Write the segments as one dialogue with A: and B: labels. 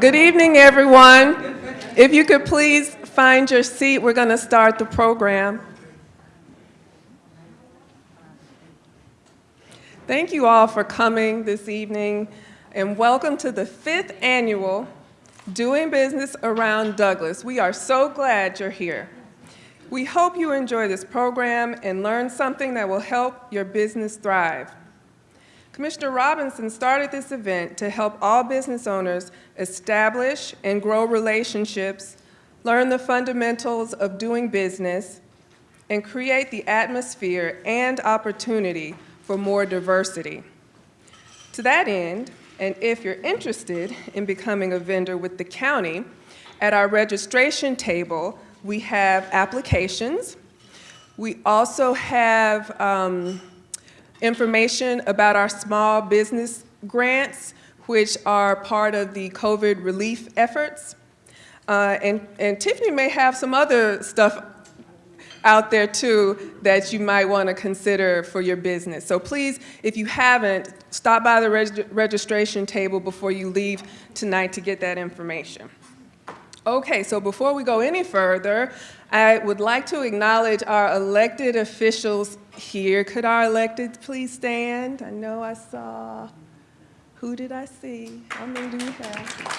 A: Good evening, everyone. If you could please find your seat, we're going to start the program. Thank you all for coming this evening, and welcome to the fifth annual Doing Business Around Douglas. We are so glad you're here. We hope you enjoy this program and learn something that will help your business thrive. Commissioner Robinson started this event to help all business owners establish and grow relationships, learn the fundamentals of doing business, and create the atmosphere and opportunity for more diversity. To that end, and if you're interested in becoming a vendor with the county, at our registration table, we have applications. We also have um, information about our small business grants, which are part of the COVID relief efforts. Uh, and, and Tiffany may have some other stuff out there too that you might want to consider for your business. So please, if you haven't, stop by the reg registration table before you leave tonight to get that information. Okay, so before we go any further, I would like to acknowledge our elected officials here. Could our elected please stand? I know I saw, who did I see? How many do we have?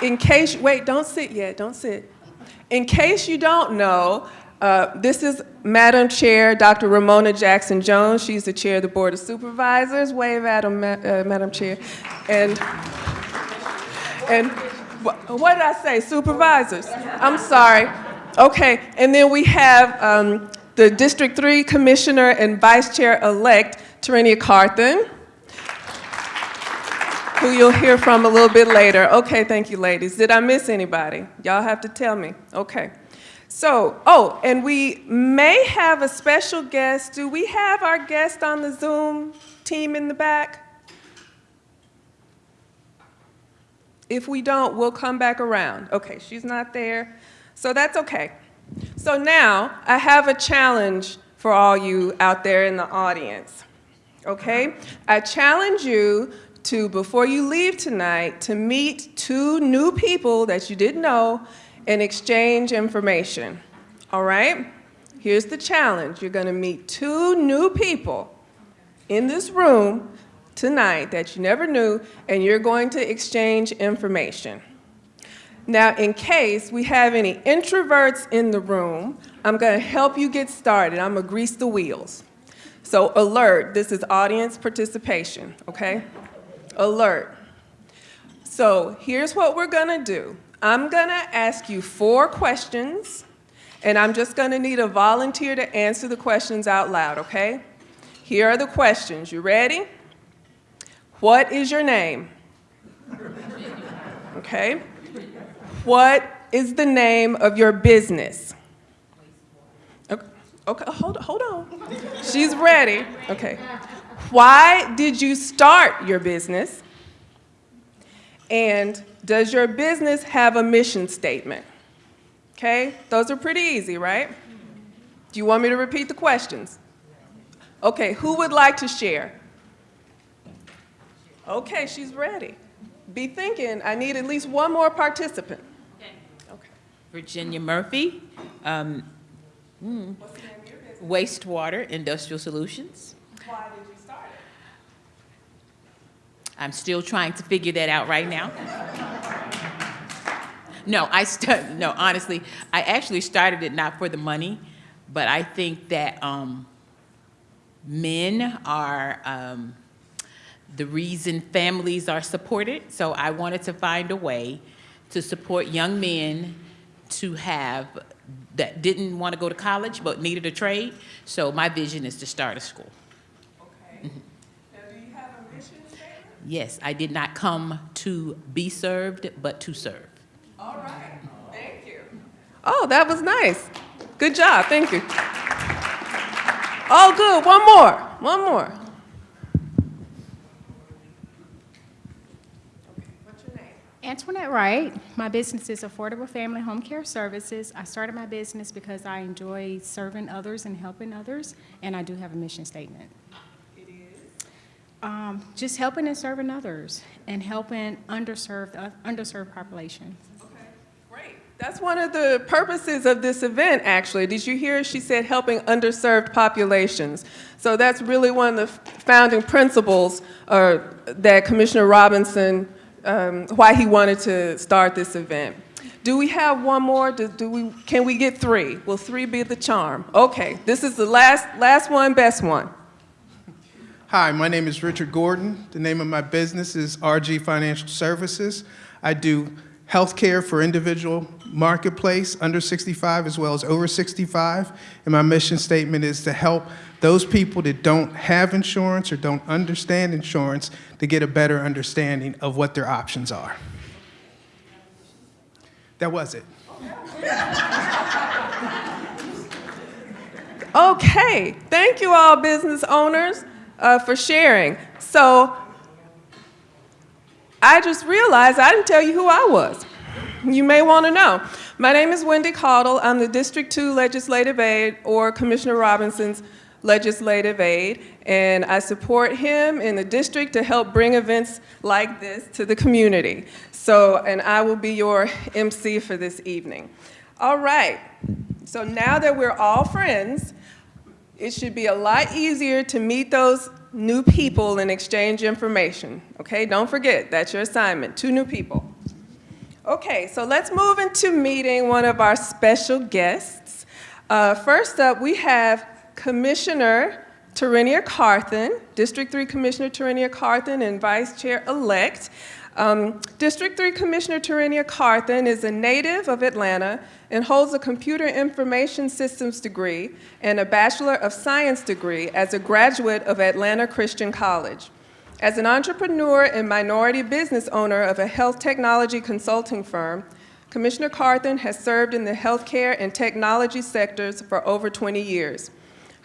A: Okay. In case, wait, don't sit yet, don't sit. In case you don't know, uh, this is Madam Chair, Dr. Romona Jackson Jones. She's the chair of the Board of Supervisors. Wave at them, uh, Madam Chair. And, and what did I say? Supervisors? I'm sorry. Okay, and then we have um, the District 3 Commissioner and Vice Chair-elect, Tarenia Carthen, who you'll hear from a little bit later. Okay, thank you, ladies. Did I miss anybody? Y'all have to tell me. Okay. So, oh, and we may have a special guest. Do we have our guest on the Zoom team in the back? If we don't, we'll come back around. Okay, she's not there, so that's okay. So now, I have a challenge for all you out there in the audience, okay? I challenge you to, before you leave tonight, to meet two new people that you didn't know and exchange information, all right? Here's the challenge. You're gonna meet two new people in this room tonight that you never knew, and you're going to exchange information. Now, in case we have any introverts in the room, I'm gonna help you get started. I'm gonna grease the wheels. So alert, this is audience participation, okay? Alert. So here's what we're gonna do. I'm gonna ask you four questions, and I'm just gonna need a volunteer to answer the questions out loud, okay? Here are the questions. You ready? What is your name? Okay. What is the name of your business? Okay, okay hold, hold on. She's ready. Okay. Why did you start your business? And does your business have a mission statement? Okay, those are pretty easy, right? Do you want me to repeat the questions? Okay, who would like to share? Okay, she's ready. Be thinking, I need at least one more participant.
B: Okay. okay. Virginia Murphy, um, hmm, Wastewater Industrial Solutions.
A: Why did you start it?
B: I'm still trying to figure that out right now. no, I st no, honestly, I actually started it not for the money, but I think that um, men are um, the reason families are supported. So I wanted to find a way to support young men to have that didn't want to go to college but needed a trade. So my vision is to start a school.
A: Okay. Mm -hmm. Now, do you have a mission statement?
B: Yes, I did not come to be served, but to serve.
A: All right. Thank you. Oh, that was nice. Good job. Thank you. Oh, good. One more. One more.
C: Antoinette Wright. My business is Affordable Family Home Care Services. I started my business because I enjoy serving others and helping others, and I do have a mission statement.
A: It is?
C: um, just helping and serving others and helping underserved, uh, underserved populations.
A: Okay, great. That's one of the purposes of this event, actually. Did you hear? She said helping underserved populations. So that's really one of the founding principles uh, that Commissioner Robinson, um, why he wanted to start this event. Do we have one more? Do, do we, can we get three? Will three be the charm? Okay, this is the last, last one, best one.
D: Hi, my name is Richard Gordon. The name of my business is RG Financial Services. I do healthcare for individual marketplace under 65 as well as over 65. And my mission statement is to help those people that don't have insurance or don't understand insurance to get a better understanding of what their options are. That was it.
A: Okay, thank you all business owners uh, for sharing. So I just realized I didn't tell you who I was. You may want to know. My name is Wendy Caudle. I'm the District 2 Legislative Aide or Commissioner Robinson's legislative aide, and I support him in the district to help bring events like this to the community. So, and I will be your MC for this evening. All right, so now that we're all friends, it should be a lot easier to meet those new people and exchange information. Okay, don't forget, that's your assignment, two new people. Okay, so let's move into meeting one of our special guests. Uh, first up, we have Commissioner Tarenia Carthen, District 3 Commissioner Tarenia Carthen and Vice Chair-elect. Um, District 3 Commissioner Tarenia Carthen is a native of Atlanta and holds a Computer Information Systems degree and a Bachelor of Science degree as a graduate of Atlanta Christian College. As an entrepreneur and minority business owner of a health technology consulting firm, Commissioner Carthen has served in the healthcare and technology sectors for over 20 years.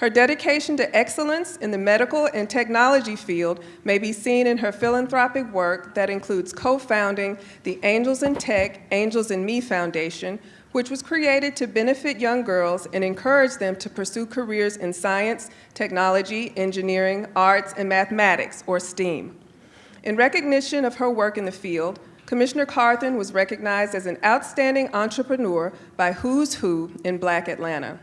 A: Her dedication to excellence in the medical and technology field may be seen in her philanthropic work that includes co-founding the Angels in Tech, Angels in Me Foundation, which was created to benefit young girls and encourage them to pursue careers in science, technology, engineering, arts, and mathematics, or STEAM. In recognition of her work in the field, Commissioner Carthen was recognized as an outstanding entrepreneur by Who's Who in Black Atlanta.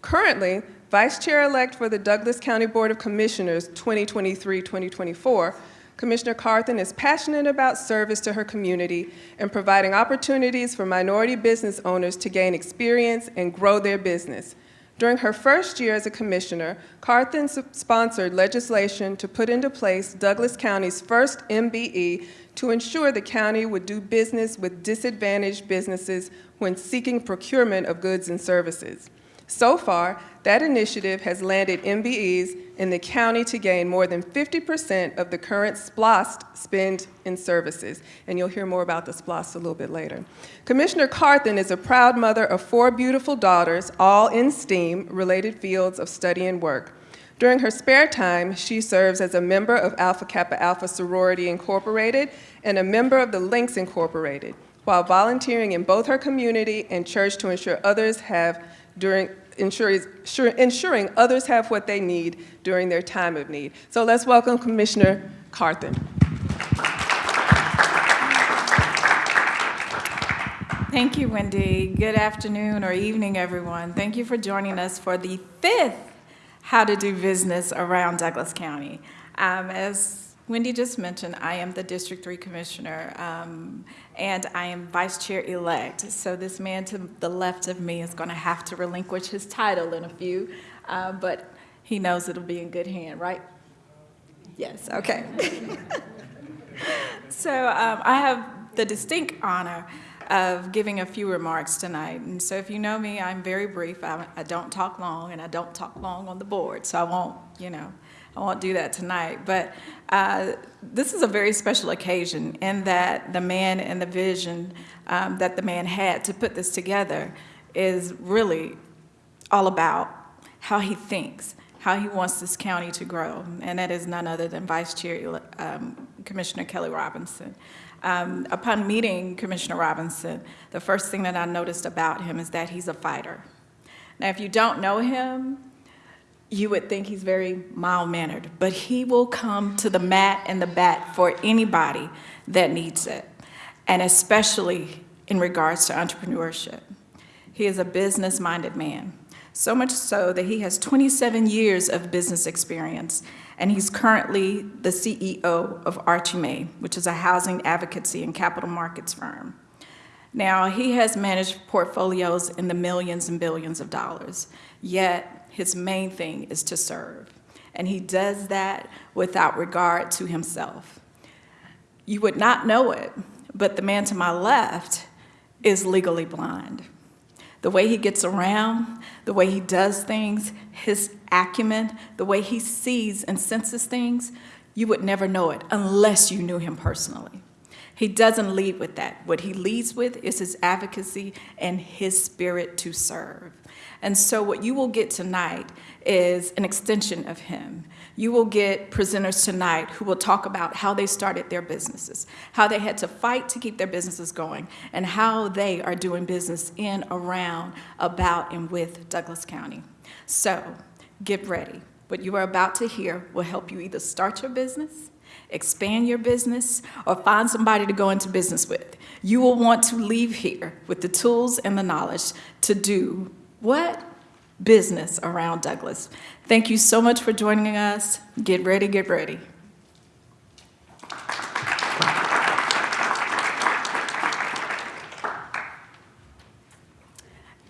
A: Currently, Vice Chair-elect for the Douglas County Board of Commissioners 2023-2024, Commissioner Carthen is passionate about service to her community and providing opportunities for minority business owners to gain experience and grow their business. During her first year as a commissioner, Carthen sponsored legislation to put into place Douglas County's first MBE to ensure the county would do business with disadvantaged businesses when seeking procurement of goods and services. So far, that initiative has landed MBEs in the county to gain more than 50% of the current SPLOST spend in services. And you'll hear more about the SPLOST a little bit later. Commissioner Carthen is a proud mother of four beautiful daughters, all in STEAM-related fields of study and work. During her spare time, she serves as a member of Alpha Kappa Alpha Sorority Incorporated and a member of the Links Incorporated, while volunteering in both her community and church to ensure others have during ensuring, ensuring others have what they need during their time of need. So let's welcome Commissioner Carthen.
E: Thank you, Wendy. Good afternoon or evening, everyone. Thank you for joining us for the fifth How to Do Business Around Douglas County. Um, as Wendy just mentioned, I am the District 3 Commissioner, um, and I am Vice Chair-elect. So this man to the left of me is going to have to relinquish his title in a few, uh, but he knows it'll be in good hand, right? Yes, okay. so um, I have the distinct honor of giving a few remarks tonight. And so if you know me, I'm very brief. I, I don't talk long, and I don't talk long on the board, so I won't, you know, I won't do that tonight, but uh, this is a very special occasion in that the man and the vision um, that the man had to put this together is really all about how he thinks, how he wants this county to grow, and that is none other than Vice Chair um, Commissioner Kelly Robinson. Um, upon meeting Commissioner Robinson, the first thing that I noticed about him is that he's a fighter. Now, if you don't know him, you would think he's very mild-mannered, but he will come to the mat and the bat for anybody that needs it, and especially in regards to entrepreneurship. He is a business-minded man, so much so that he has 27 years of business experience, and he's currently the CEO of Archimay, which is a housing advocacy and capital markets firm. Now, he has managed portfolios in the millions and billions of dollars, yet his main thing is to serve. And he does that without regard to himself. You would not know it, but the man to my left is legally blind. The way he gets around, the way he does things, his acumen, the way he sees and senses things, you would never know it unless you knew him personally. He doesn't lead with that. What he leads with is his advocacy and his spirit to serve. And so what you will get tonight is an extension of him. You will get presenters tonight who will talk about how they started their businesses, how they had to fight to keep their businesses going, and how they are doing business in, around, about, and with Douglas County. So get ready. What you are about to hear will help you either start your business, expand your business, or find somebody to go into business with. You will want to leave here with the tools and the knowledge to do what? Business around Douglas. Thank you so much for joining us. Get ready, get ready.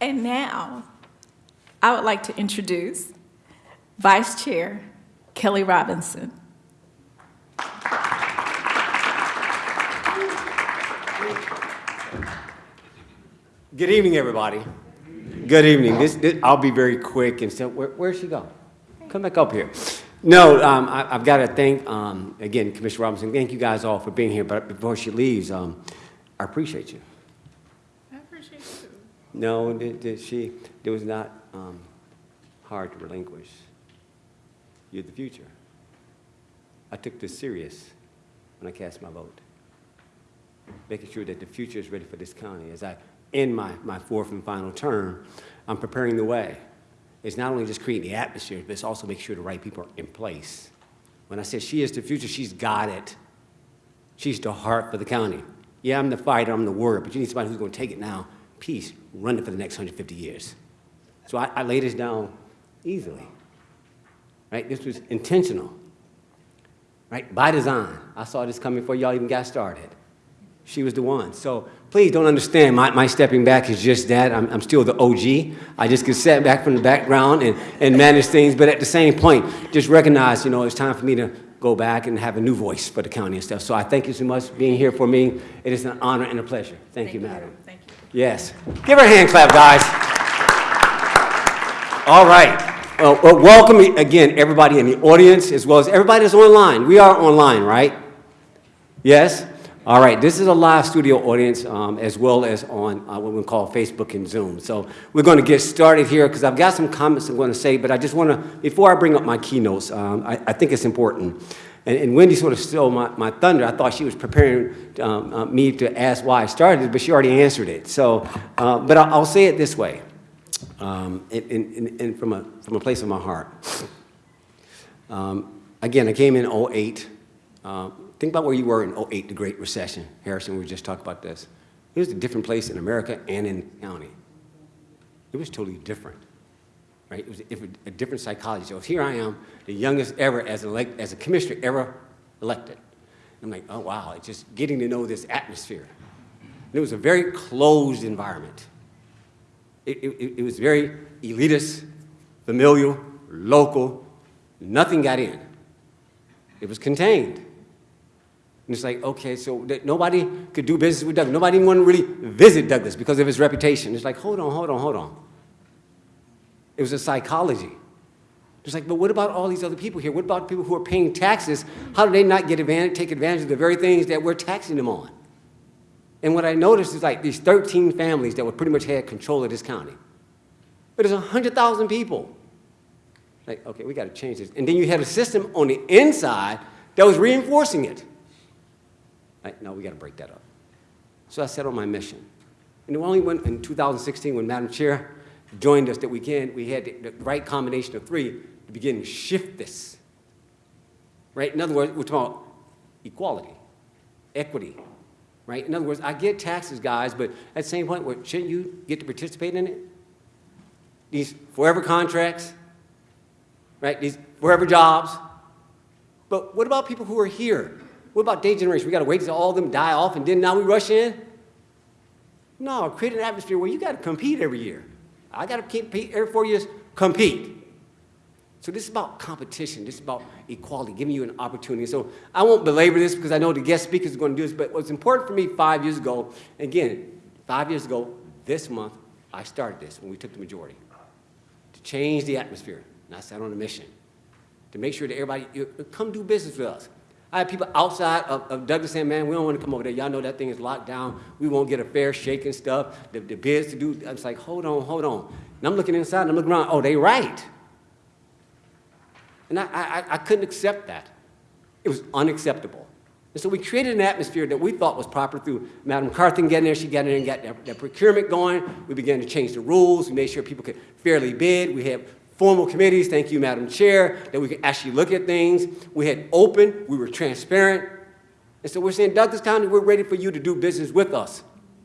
E: And now, I would like to introduce Vice Chair Kelly Robinson.
F: Good evening, everybody. Good evening. This, this- I'll be very quick and so, where, where'd she go? Come back up here. No, um, I, I've got to thank, um, again, Commissioner Robinson, thank you guys all for being here, but before she leaves, um, I appreciate you.
C: I appreciate you.
F: No, it, it, she, it was not, um, hard to relinquish. You're the future. I took this serious when I cast my vote. Making sure that the future is ready for this county. As I end my, my fourth and final term, I'm preparing the way. It's not only just creating the atmosphere, but it's also making sure the right people are in place. When I say she is the future, she's got it. She's the heart for the county. Yeah, I'm the fighter, I'm the warrior, but you need somebody who's going to take it now, peace, run it for the next 150 years. So I, I laid this down easily. Right? This was intentional. Right? By design. I saw this coming before y'all even got started. She was the one. So please don't understand my, my stepping back is just that. I'm, I'm still the OG. I just get set back from the background and, and manage things. But at the same point, just recognize, you know, it's time for me to go back and have a new voice for the county and stuff. So I thank you so much for being here for me. It is an honor and a pleasure. Thank, you, madam.
E: Thank you.
F: Yes. Give her a hand clap, guys. All right. Well, well, welcome again, everybody in the audience, as well as everybody that's online. We are online, right? Yes? All right. This is a live studio audience, um, as well as on uh, what we call Facebook and Zoom. So we're going to get started here because I've got some comments I'm going to say, but I just want to, before I bring up my keynotes, um, I, I think it's important. And, and Wendy sort of stole my, my thunder. I thought she was preparing um, uh, me to ask why I started but she already answered it. So, uh, but I'll, I'll say it this way, and, and, and from, a, from a place of my heart. Um, again, I came in 08. Think about where you were in 08, the Great Recession. Harrison, we just talked about this. It was a different place in America and in the county. It was totally different right? It was a, a different psychology. So here I am, the youngest ever as, elect, as a commissioner ever elected. I'm like, oh wow, it's just getting to know this atmosphere. And it was a very closed environment. It, it, it was very elitist, familial, local, nothing got in. It was contained. And it's like, okay, so nobody could do business with Douglas. Nobody even wanted to really visit Douglas because of his reputation. It's like, hold on, hold on, hold on. It was a psychology. It's like, but what about all these other people here? What about people who are paying taxes? How do they not get advantage, take advantage of the very things that we're taxing them on? And what I noticed is like these 13 families that would pretty much had control of this county. But there's 100,000 people. Like, okay, we got to change this. And then you had a system on the inside that was reinforcing it. Like, no, we got to break that up. So I set on my mission. And only went in 2016 when Madam Chair joined us that weekend, we had the, right combination of three to begin to shift this. Right? In other words, we're talking equality, equity, right? In other words, I get taxes, guys, but at the same point, shouldn't you get to participate in it? These forever contracts, right? These forever jobs. But what about people who are here? What about day generation? We got to wait till all of them die off and then now we rush in? No, create an atmosphere where you got to compete every year. I got to compete every four years, compete. So this is about competition. This is about equality, giving you an opportunity. So I won't belabor this because I know the guest speakers are going to do this, but what's important for me five years ago, again, five years ago, this month, I started this when we took the majority, to change the atmosphere. And I sat on a mission to make sure that everybody, come do business with us. I had people outside of, of Douglas saying, man, we don't want to come over there. Y'all know that thing is locked down. We won't get a fair shake and stuff. The, the bids to do, I was like, hold on, hold on. And I'm looking inside and I'm looking around, oh, they right. And I, I, I couldn't accept that. It was unacceptable. And so we created an atmosphere that we thought was proper through Madam Carthen getting there. She got in there and got that, procurement going. We began to change the rules. We made sure people could fairly bid. We had formal committees, thank you, Madam Chair, that we could actually look at things. We had open, we were transparent. And so we're saying, Douglas County, we're ready for you to do business with us,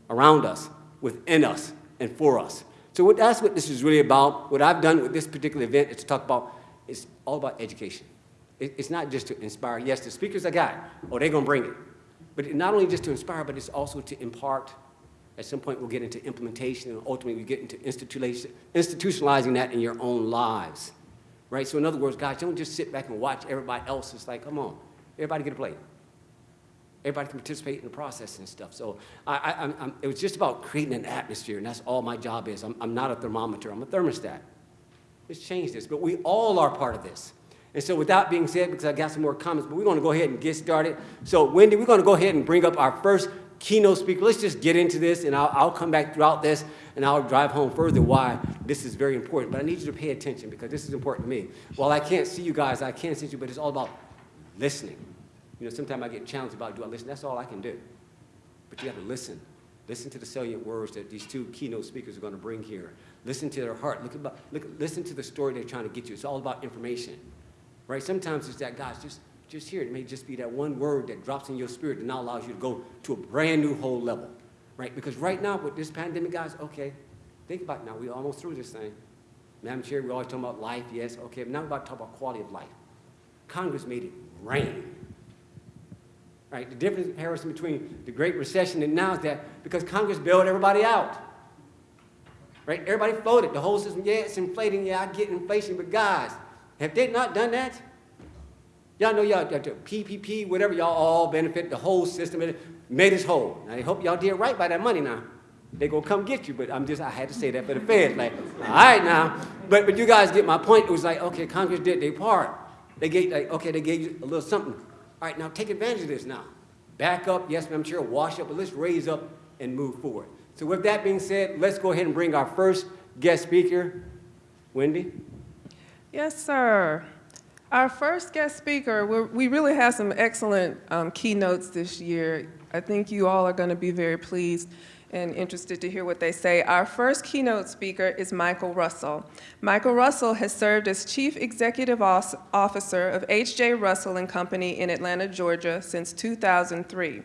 F: around us, within us, and for us. So what, that's what this is really about. What I've done with this particular event is to talk about, it's all about education. It, it's not just to inspire. Yes, the speakers I got, oh, they're going to bring it. But not only just to inspire, but it's also to impart. At some point, we'll get into implementation, and ultimately, we get into institutionalizing, that in your own lives. Right? So in other words, guys, don't just sit back and watch everybody else. It's like, come on, everybody get a plate. Everybody can participate in the process and stuff. So I, I, I'm, it was just about creating an atmosphere, and that's all my job is. I'm, I'm not a thermometer, I'm a thermostat. Let's change this, but we all are part of this. And so with that being said, because I got some more comments, but we're going to go ahead and get started. So Wendy, we're going to go ahead and bring up our first keynote speaker. Let's just get into this, and I'll, I'll come back throughout this, and I'll drive home further why this is very important. But I need you to pay attention because this is important to me. While I can't see you guys, I can't see you, but it's all about listening. You know, sometimes I get challenged about, do I listen? That's all I can do. But you have to listen. Listen to the salient words that these two keynote speakers are going to bring here. Listen to their heart. Look about, look, listen to the story they're trying to get you. It's all about information, right? Sometimes it's that, guys, just, just hear it. May just be that one word that drops in your spirit and now allows you to go to a brand new whole level, right? Because right now with this pandemic, guys, okay, think about it now. We're almost through this thing. Madam Chair, we're always talking about life, yes, okay, but now we're about to talk about quality of life. Congress made it rain. Right? The difference comparison between the Great Recession and now is that because Congress bailed everybody out. Right? Everybody floated. The whole system, yeah, it's inflating. Yeah, I get inflation. But guys, have they not done that? Y'all know y'all, PPP, whatever, y'all all benefit. The whole system made us whole. Now, I hope y'all did right by that money now. They gonna come get you, but I'm just, I had to say that for the feds. Like, all right now. But, but you guys get my point. It was like, okay, Congress did their part. They gave, like, okay, they gave you a little something. All right, now take advantage of this now. Back up, yes, ma'am, chair, wash up, but let's raise up and move forward. So with that being said, let's go ahead and bring our first guest speaker, Wendy.
A: Yes, sir. Our first guest speaker, we really have some excellent um, keynotes this year. I think you all are going to be very pleased and interested to hear what they say. Our first keynote speaker is Michael Russell. Michael Russell has served as Chief Executive Officer of H.J. Russell and Company in Atlanta, Georgia since 2003.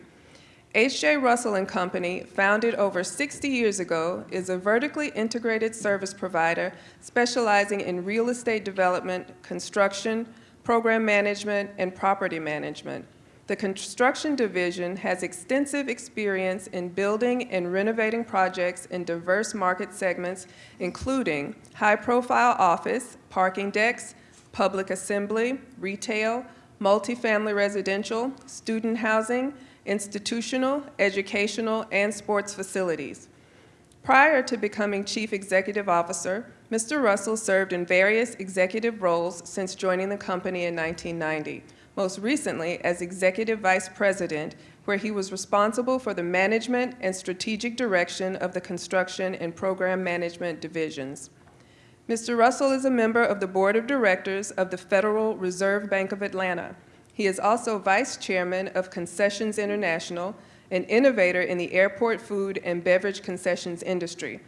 A: H.J. Russell and Company, founded over 60 years ago, is a vertically integrated service provider specializing in real estate development, construction, program management, and property management. The construction division has extensive experience in building and renovating projects in diverse market segments, including high-profile office, parking decks, public assembly, retail, multifamily residential, student housing, institutional, educational, and sports facilities. Prior to becoming Chief Executive Officer, Mr. Russell served in various executive roles since joining the company in 1990 most recently as Executive Vice President, where he was responsible for the management and strategic direction of the construction and program management divisions. Mr. Russell is a member of the Board of Directors of the Federal Reserve Bank of Atlanta. He is also Vice Chairman of Concessions International, an innovator in the airport food and beverage concessions industry.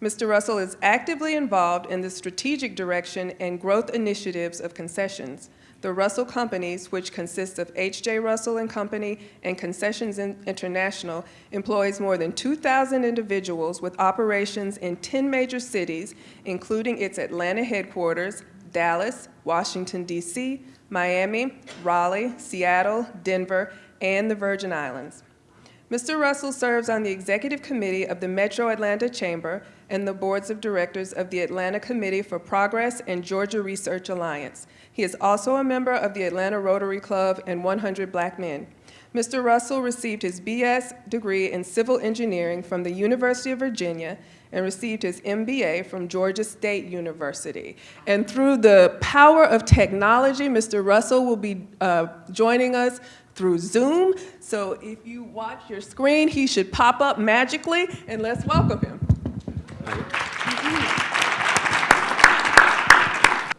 A: Mr. Russell is actively involved in the strategic direction and growth initiatives of concessions. The Russell Companies, which consists of H.J. Russell and Company and Concessions International, employs more than 2,000 individuals with operations in 10 major cities, including its Atlanta headquarters, Dallas, Washington, D.C., Miami, Raleigh, Seattle, Denver, and the Virgin Islands. Mr. Russell serves on the Executive Committee of the Metro Atlanta Chamber and the Boards of Directors of the Atlanta Committee for Progress and Georgia Research Alliance. He is also a member of the Atlanta Rotary Club and 100 Black Men. Mr. Russell received his BS degree in civil engineering from the University of Virginia and received his MBA from Georgia State University. And through the power of technology, Mr. Russell will be uh, joining us through Zoom. So if you watch your screen, he should pop up magically, and let's welcome him.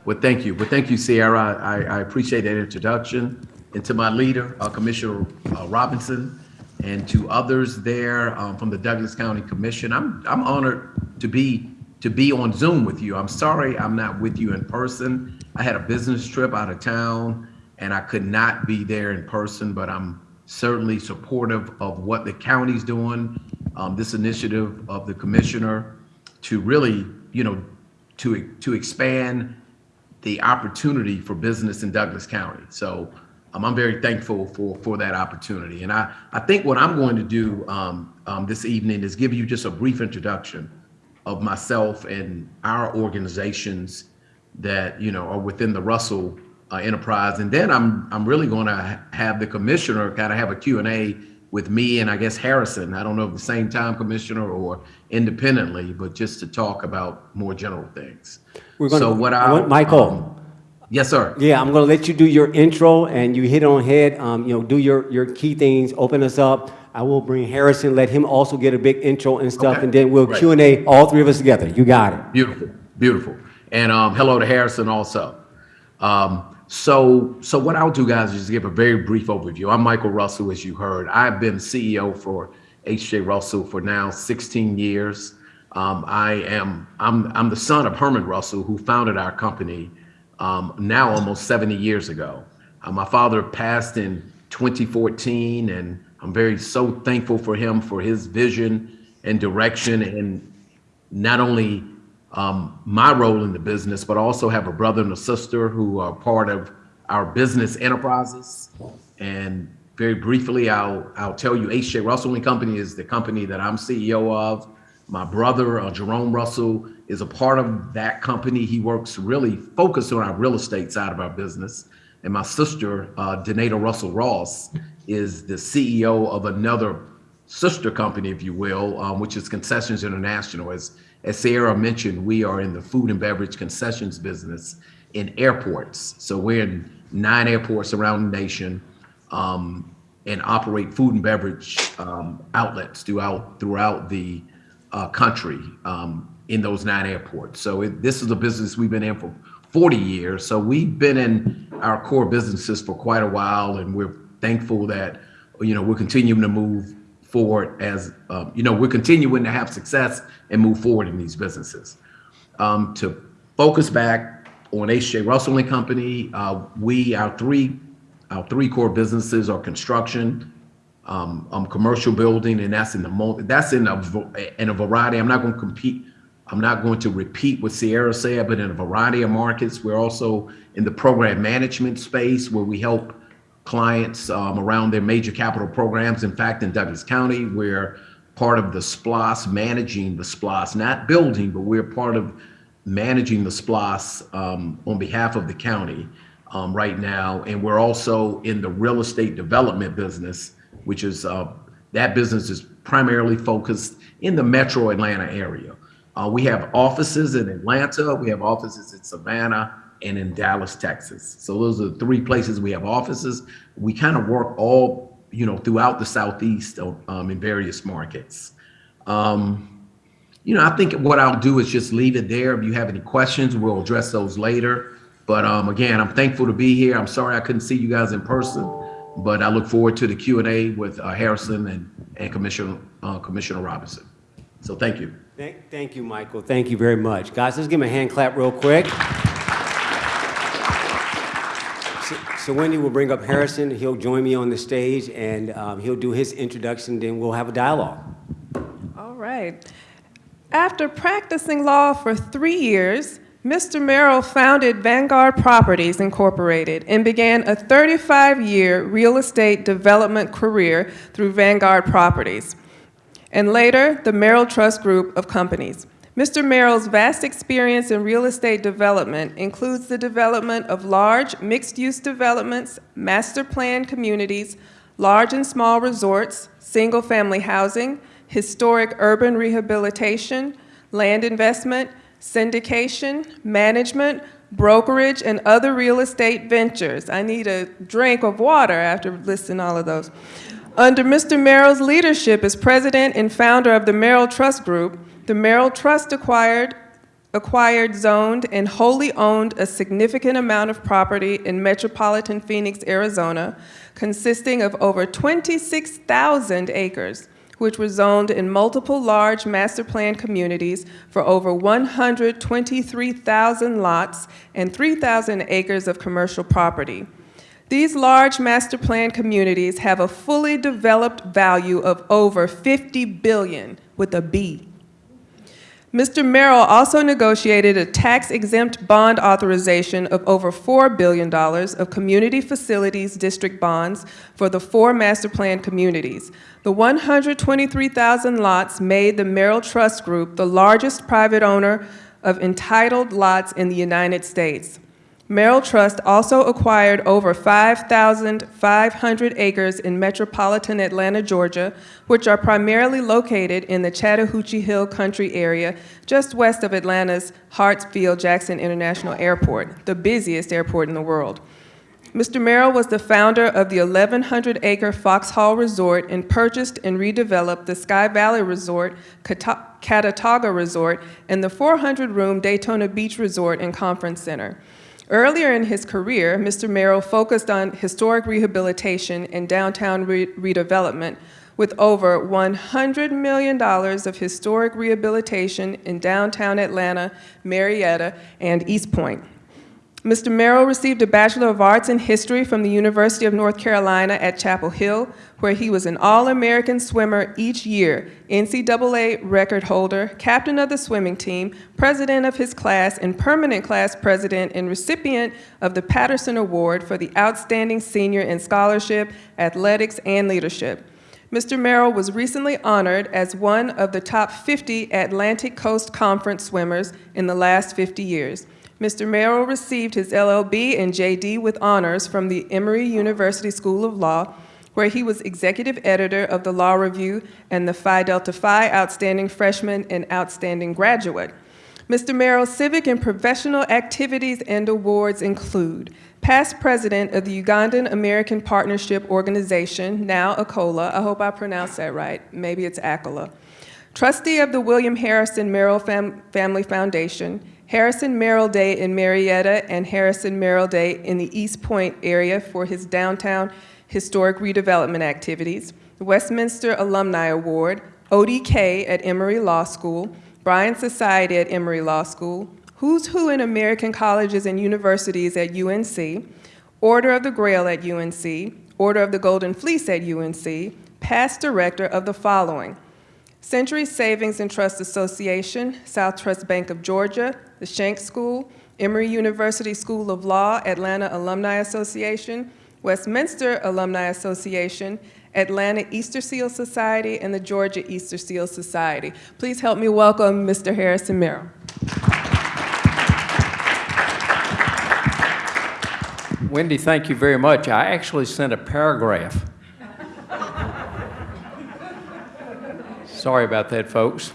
G: Well, thank you. Well, thank you, Sierra. I, I appreciate that introduction. And to my leader, uh, Commissioner uh, Robinson, and to others there um, from the Douglas County Commission. I'm, I'm honored to be, to be on Zoom with you. I'm sorry I'm not with you in person. I had a business trip out of town and I could not be there in person, but I'm certainly supportive of what the county's doing, um, this initiative of the commissioner to really, you know, to, to expand the opportunity for business in Douglas County. So um, I'm very thankful for, for that opportunity. And I, I think what I'm going to do um, um, this evening is give you just a brief introduction of myself and our organizations that, you know, are within the Russell uh, enterprise. And then I'm, I'm really going to have the commissioner kind of have a Q and A with me and I guess Harrison. I don't know if the same time commissioner or independently, but just to talk about more general things.
F: We're gonna-
G: So what
F: I
G: I.
F: want- Michael.
G: Yes, sir.
F: Yeah, I'm gonna let you do your intro and you hit on head, um, you know, do your, your key things, open us up. I will bring Harrison, let him also get a big intro and stuff,
G: Okay,
F: and then we'll
G: great.
F: Q and A, all three of us together. You got it.
G: Beautiful, beautiful. And um, hello to Harrison also. Um, so, so what I'll do, guys, is just give a very brief overview. I'm Michael Russell, as you heard. I've been CEO for HJ Russell for now 16 years. Um, I am I'm I'm the son of Herman Russell, who founded our company um, now almost 70 years ago. Uh, my father passed in 2014, and I'm very so thankful for him for his vision and direction and not only um, my role in the business, but also have a brother and a sister who are part of our business enterprises. And very briefly, I'll, I'll tell you, H.J. Russell and Company is the company that I'm CEO of. My brother, uh, Jerome Russell, is a part of that company. He works really focused on our real estate side of our business. And my sister, uh, Donata Russell Ross, is the CEO of another sister company, if you will, um, which is Concessions International. As, as Sierra mentioned, we are in the food and beverage concessions business in airports. So we're in nine airports around the nation um, and operate food and beverage um, outlets throughout throughout the uh, country um, in those nine airports. So it, this is a business we've been in for 40 years. So we've been in our core businesses for quite a while, and we're thankful that you know we're continuing to move forward as um, you know we're continuing to have success and move forward in these businesses. Um, to focus back on H.J. Russell and Company, uh, we our three our three core businesses are construction, um, um, commercial building, and that's in the that's in a in a variety. I'm not going to compete. I'm not going to repeat what Sierra said, but in a variety of markets, we're also in the program management space where we help clients um, around their major capital programs. In fact, in Douglas County, we're part of the SPLOST, managing the SPLOST, not building, but we're part of managing the SPLOST um, on behalf of the county um, right now. And we're also in the real estate development business, which is uh, that business is primarily focused in the metro Atlanta area. Uh, we have offices in Atlanta, we have offices in Savannah, and in Dallas, Texas. So those are the three places we have offices. We kind of work all, you know, throughout the Southeast um, in various markets. Um, you know, I think what I'll do is just leave it there. If you have any questions, we'll address those later. But um, again, I'm thankful to be here. I'm sorry I couldn't see you guys in person, but I look forward to the Q and A with uh, Harrison and, and Commissioner uh, Commissioner Robinson. So thank you.
F: Thank, thank you, Michael. Thank you very much. Guys, let's give him a hand clap real quick. So- Wendy will bring up Harrison. He'll join me on the stage, and um, he'll do his introduction, then we'll have a dialogue.
A: All right. After practicing law for three years, Mr. Merrill founded Vanguard Properties Incorporated and began a 35-year real estate development career through Vanguard Properties, and later the Merrill Trust Group of companies. Mr. Merrill's vast experience in real estate development includes the development of large mixed-use developments, master plan communities, large and small resorts, single-family housing, historic urban rehabilitation, land investment, syndication, management, brokerage, and other real estate ventures. I need a drink of water after listing all of those. Under Mr. Merrill's leadership as president and founder of the Merrill Trust Group, the Merrill Trust acquired acquired, zoned, and wholly owned a significant amount of property in metropolitan Phoenix, Arizona, consisting of over 26,000 acres, which were zoned in multiple large master plan communities for over 123,000 lots and 3,000 acres of commercial property. These large master plan communities have a fully developed value of over 50 billion with a B. Mr. Merrill also negotiated a tax-exempt bond authorization of over $4 billion of community facilities district bonds for the four master plan communities. The 123,000 lots made the Merrill Trust Group the largest private owner of entitled lots in the United States. Merrill Trust also acquired over 5,500 acres in metropolitan Atlanta, Georgia, which are primarily located in the Chattahoochee Hill country area just west of Atlanta's Hartsfield-Jackson International Airport, the busiest airport in the world. Mr. Merrill was the founder of the 1,100-acre Foxhall Resort and purchased and redeveloped the Sky Valley Resort, Cata- Catawba Resort, and the 400-room Daytona Beach Resort and Conference Center. Earlier in his career, Mr. Merrill focused on historic rehabilitation and downtown re- redevelopment with over $100 million of historic rehabilitation in downtown Atlanta, Marietta, and East Point. Mr. Merrill received a Bachelor of Arts in History from the University of North Carolina at Chapel Hill, where he was an All-American swimmer each year, NCAA record holder, captain of the swimming team, president of his class, and permanent class president and recipient of the Patterson Award for the Outstanding Senior in Scholarship, Athletics, and Leadership. Mr. Merrill was recently honored as one of the top 50 Atlantic Coast Conference swimmers in the last 50 years. Mr. Merrill received his LLB and JD with honors from the Emory University School of Law, where he was executive editor of the Law Review and the Phi Delta Phi Outstanding Freshman and Outstanding Graduate. Mr. Merrill's civic and professional activities and awards include past president of the Ugandan American Partnership Organization, now ACOLA, I hope I pronounced that right, maybe it's ACOLA, trustee of the William Harrison Merrill Fam Family Foundation, Harrison Merrill Day in Marietta and Harrison Merrill Day in the East Point area for his downtown historic redevelopment activities, the Westminster Alumni Award, ODK at Emory Law School, Bryan Society at Emory Law School, Who's Who in American Colleges and Universities at UNC, Order of the Grail at UNC, Order of the Golden Fleece at UNC, past director of the following, Century Savings and Trust Association, South Trust Bank of Georgia, the Schenck School, Emory University School of Law, Atlanta Alumni Association, Westminster Alumni Association, Atlanta Easter Seal Society, and the Georgia Easter Seal Society. Please help me welcome Mr. Harrison Merrill.
H: Wendy, thank you very much. I actually sent a paragraph. Sorry about that, folks.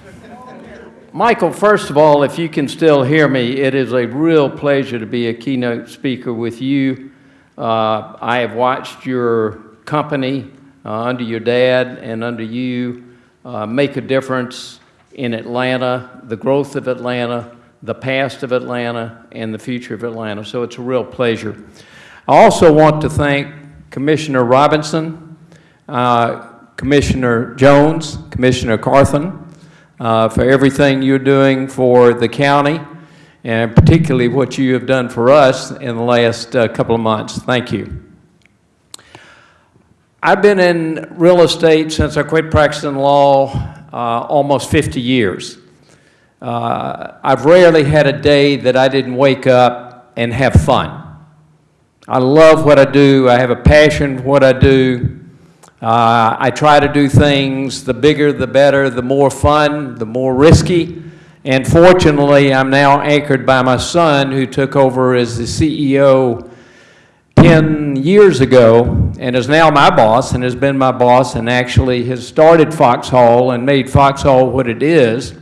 H: Michael, first of all, if you can still hear me, it is a real pleasure to be a keynote speaker with you. Uh, I have watched your company uh, under your dad and under you uh, make a difference in Atlanta, the growth of Atlanta, the past of Atlanta, and the future of Atlanta. So it's a real pleasure. I also want to thank Commissioner Robinson, uh, Commissioner Jones, Commissioner Carthen, uh, for everything you're doing for the county, and particularly what you have done for us in the last uh, couple of months. Thank you. I've been in real estate since I quit practicing law uh, almost 50 years. Uh, I've rarely had a day that I didn't wake up and have fun. I love what I do. I have a passion for what I do. Uh, I try to do things, the bigger, the better, the more fun, the more risky. And fortunately, I'm now anchored by my son, who took over as the CEO 10 years ago and is now my boss and has been my boss and actually has started Foxhall and made Foxhall what it is.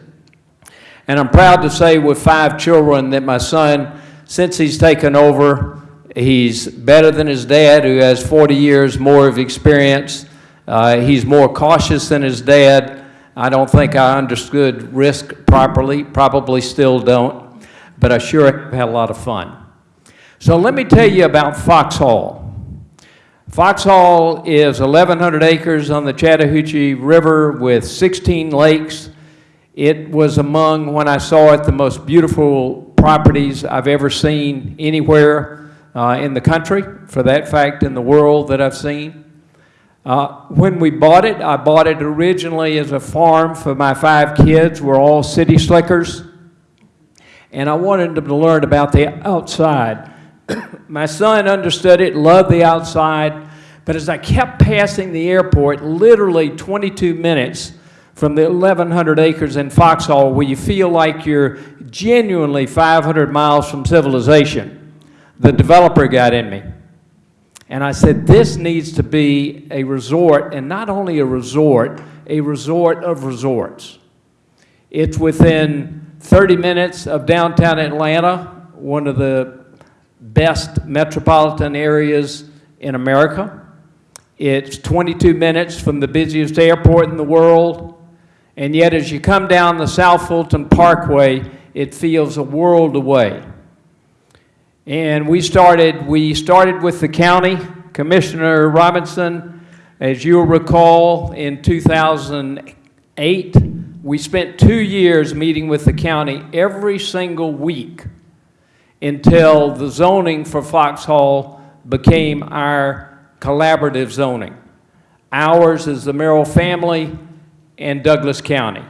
H: And I'm proud to say with five children that my son, since he's taken over, he's better than his dad who has 40 years more of experience. Uh, he's more cautious than his dad. I don't think I understood risk properly, probably still don't, but I sure had a lot of fun. So let me tell you about Foxhall. Foxhall is 1,100 acres on the Chattahoochee River with 16 lakes. It was among, when I saw it, the most beautiful properties I've ever seen anywhere uh, in the country, for that fact, in the world that I've seen. Uh, when we bought it, I bought it originally as a farm for my five kids. We're all city slickers. And I wanted them to learn about the outside. my son understood it, loved the outside. But as I kept passing the airport, literally 22 minutes from the 1,100 acres in Foxhall, where you feel like you're genuinely 500 miles from civilization, the developer got in me. And I said, this needs to be a resort, and not only a resort, a resort of resorts. It's within 30 minutes of downtown Atlanta, one of the best metropolitan areas in America. It's 22 minutes from the busiest airport in the world. And yet, as you come down the South Fulton Parkway, it feels a world away. And we started, we started with the county, Commissioner Robinson, as you'll recall, in 2008, we spent two years meeting with the county every single week until the zoning for Foxhall became our collaborative zoning. Ours is the Merrill family and Douglas County.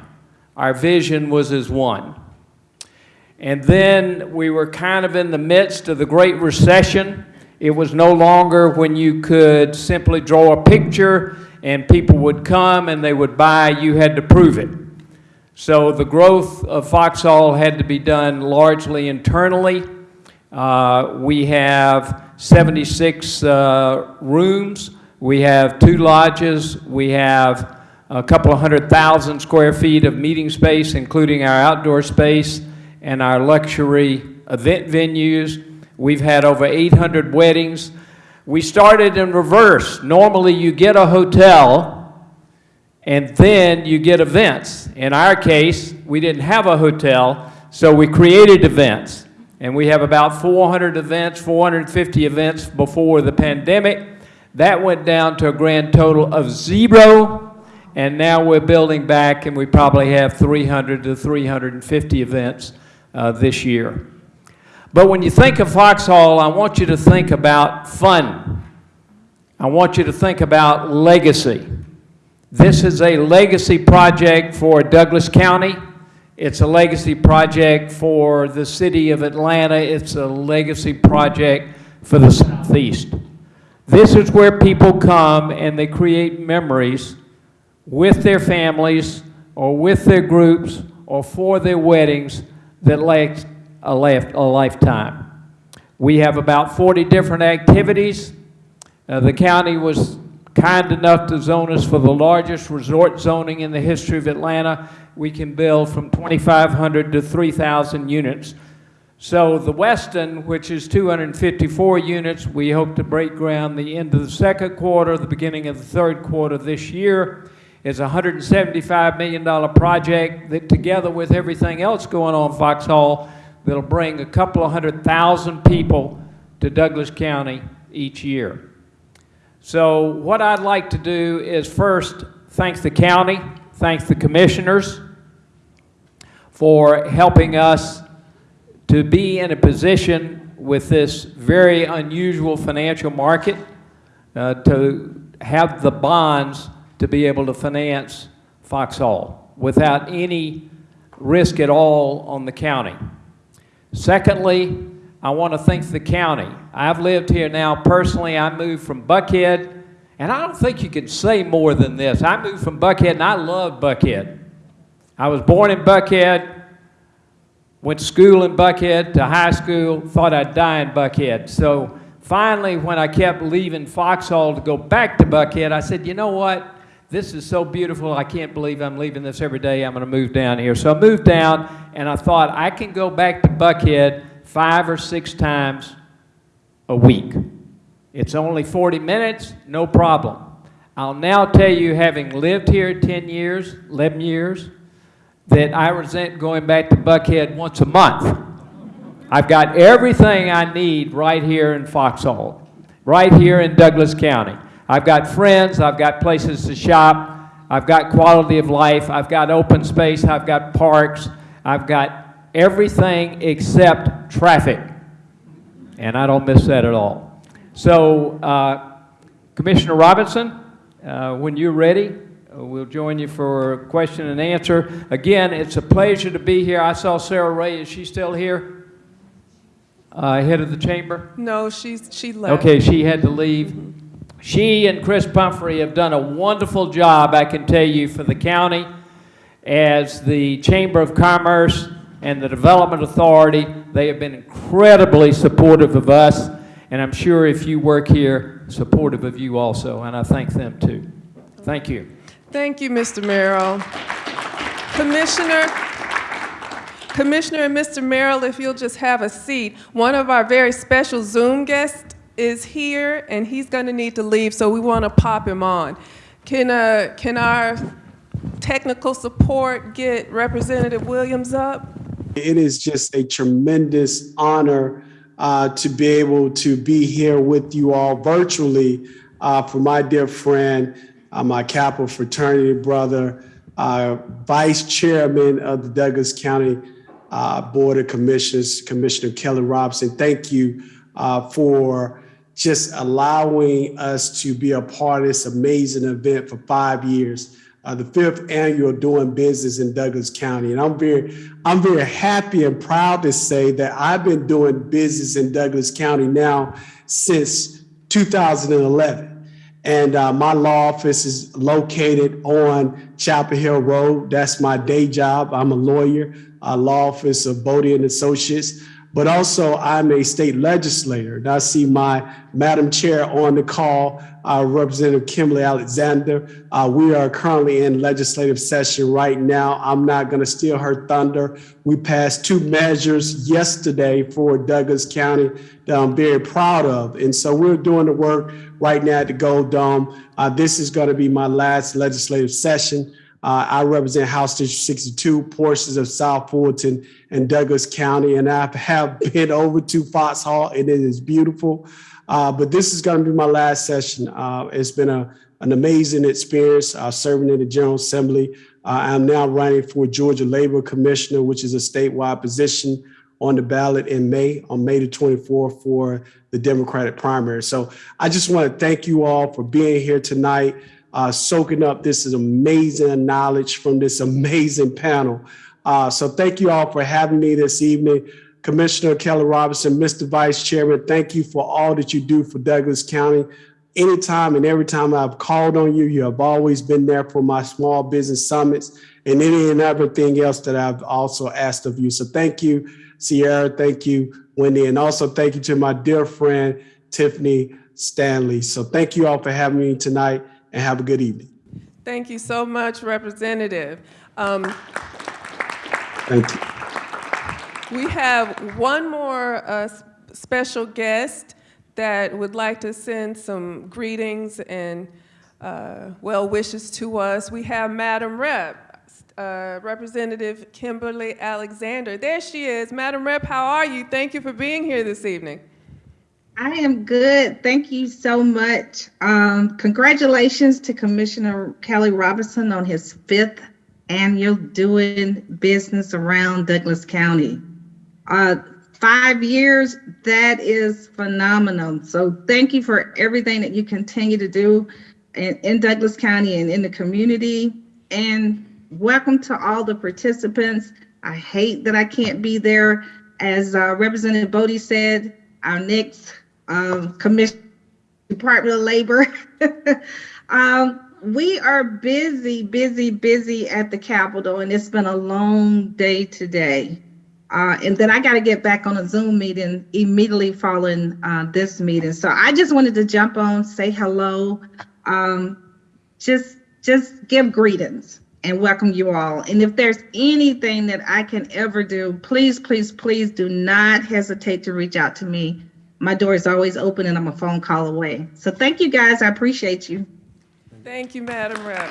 H: Our vision was as one. And then we were kind of in the midst of the Great Recession. It was no longer when you could simply draw a picture and people would come and they would buy, you had to prove it. So the growth of Foxhall had to be done largely internally. Uh, we have 76 uh, rooms. We have two lodges. We have a couple of hundred thousand square feet of meeting space, including our outdoor space and our luxury event venues. We've had over 800 weddings. We started in reverse. Normally, you get a hotel and then you get events. In our case, we didn't have a hotel, so we created events. And we have about 400 events, 450 events before the pandemic. That went down to a grand total of zero, and now we're building back, and we probably have 300 to 350 events uh, this year. But when you think of Foxhall, I want you to think about fun. I want you to think about legacy. This is a legacy project for Douglas County. It's a legacy project for the city of Atlanta. It's a legacy project for the Southeast. This is where people come and they create memories with their families or with their groups or for their weddings that last a, life, a lifetime. We have about 40 different activities. Uh, the county was kind enough to zone us for the largest resort zoning in the history of Atlanta. We can build from 2,500 to 3,000 units. So the Westin, which is 254 units, we hope to break ground the end of the second quarter, the beginning of the third quarter this year is a $175 million project that together with everything else going on Foxhall, that'll bring a couple of hundred thousand people to Douglas County each year. So what I'd like to do is first thank the county, thank the commissioners, for helping us to be in a position with this very unusual financial market uh, to have the bonds to be able to finance Foxhall without any risk at all on the county. Secondly, I want to thank the county. I've lived here now personally. I moved from Buckhead, and I don't think you can say more than this. I moved from Buckhead, and I love Buckhead. I was born in Buckhead, went to school in Buckhead, to high school, thought I'd die in Buckhead. So finally, when I kept leaving Foxhall to go back to Buckhead, I said, you know what? This is so beautiful. I can't believe I'm leaving this every day. I'm going to move down here. So I moved down, and I thought I can go back to Buckhead five or six times a week. It's only 40 minutes, no problem. I'll now tell you, having lived here 10 years, 11 years, that I resent going back to Buckhead once a month. I've got everything I need right here in Foxhall, right here in Douglas County. I've got friends, I've got places to shop, I've got quality of life, I've got open space, I've got parks, I've got everything except traffic. And I don't miss that at all. So, uh, Commissioner Robinson, uh, when you're ready, uh, we'll join you for question and answer. Again, it's a pleasure to be here. I saw Sarah Ray. Is she still here? Uh, head of the chamber?
A: No, she's, she left.
H: Okay, she had to leave. She and Chris Pumphrey have done a wonderful job, I can tell you, for the county as the Chamber of Commerce and the Development Authority. They have been incredibly supportive of us, and I'm sure if you work here, supportive of you also, and I thank them too. Thank you.
A: Thank you, Mr. Merrill. Commissioner, Commissioner and Mr. Merrill, if you'll just have a seat. One of our very special Zoom guests is here, and he's going to need to leave, so we want to pop him on. Can, uh, can our technical support get Representative Williams up?
I: It is just a tremendous honor uh, to be able to be here with you all virtually uh, for my dear friend, uh, my Kappa fraternity brother, uh, Vice Chairman of the Douglas County uh, Board of Commissioners, Commissioner Kelly Robinson. Thank you for just allowing us to be a part of this amazing event for five years uh, the fifth annual Doing Business in Douglas County. And I'm very, I'm very happy and proud to say that I've been doing business in Douglas County now since 2011. And uh, my law office is located on Chapel Hill Road. That's my day job. I'm a lawyer, uh, law office of Boddie and Associates but also I'm a state legislator. And I see my Madam Chair on the call, uh, Representative Kimberly Alexander. Uh, we are currently in legislative session right now. I'm not going to steal her thunder. We passed two measures yesterday for Douglas County that I'm very proud of. And so we're doing the work right now at the Gold Dome. Uh, this is going to be my last legislative session. Uh, I represent House District 62, portions of South Fulton and Douglas County, and I have been over to Foxhall, and it is beautiful. Uh, but this is going to be my last session. Uh, it's been a, an amazing experience uh, serving in the General Assembly. Uh, I'm now running for Georgia Labor Commissioner, which is a statewide position on the ballot in May, on May the 24th for the Democratic primary. So I just want to thank you all for being here tonight uh, soaking up this is amazing knowledge from this amazing panel. Uh, so thank you all for having me this evening. Commissioner Kelly Robinson, Mr. Vice Chairman, thank you for all that you do for Douglas County. Anytime and every time I've called on you, you have always been there for my small business summits and any and everything else that I've also asked of you. So thank you, Sierra. Thank you, Wendy. And also thank you to my dear friend, Tiffany Stanley. So thank you all for having me tonight and have a good evening.
A: Thank you so much, Representative. Um,
I: Thank you.
A: We have one more uh, special guest that would like to send some greetings and uh, well wishes to us. We have Madam Rep, uh, Representative Kimberly Alexander. There she is. Madam Rep, how are you? Thank you for being here this evening.
J: I am good. Thank you so much. Um, congratulations to Commissioner Kelly Robinson on his fifth annual doing business around Douglas County. Uh, five years, that is phenomenal. So thank you for everything that you continue to do in, in Douglas County and in the community. And welcome to all the participants. I hate that I can't be there. As uh, Representative Boddie said, our next um, commission, Department of Labor. um, we are busy, busy, busy at the Capitol, and it's been a long day today. Uh, and then I got to get back on a Zoom meeting immediately following uh, this meeting. So I just wanted to jump on, say hello, um, just just give greetings and welcome you all. And if there's anything that I can ever do, please, please, please do not hesitate to reach out to me. My door is always open and I'm a phone call away. So thank you guys. I appreciate you.
A: Thank you, Madam Rep.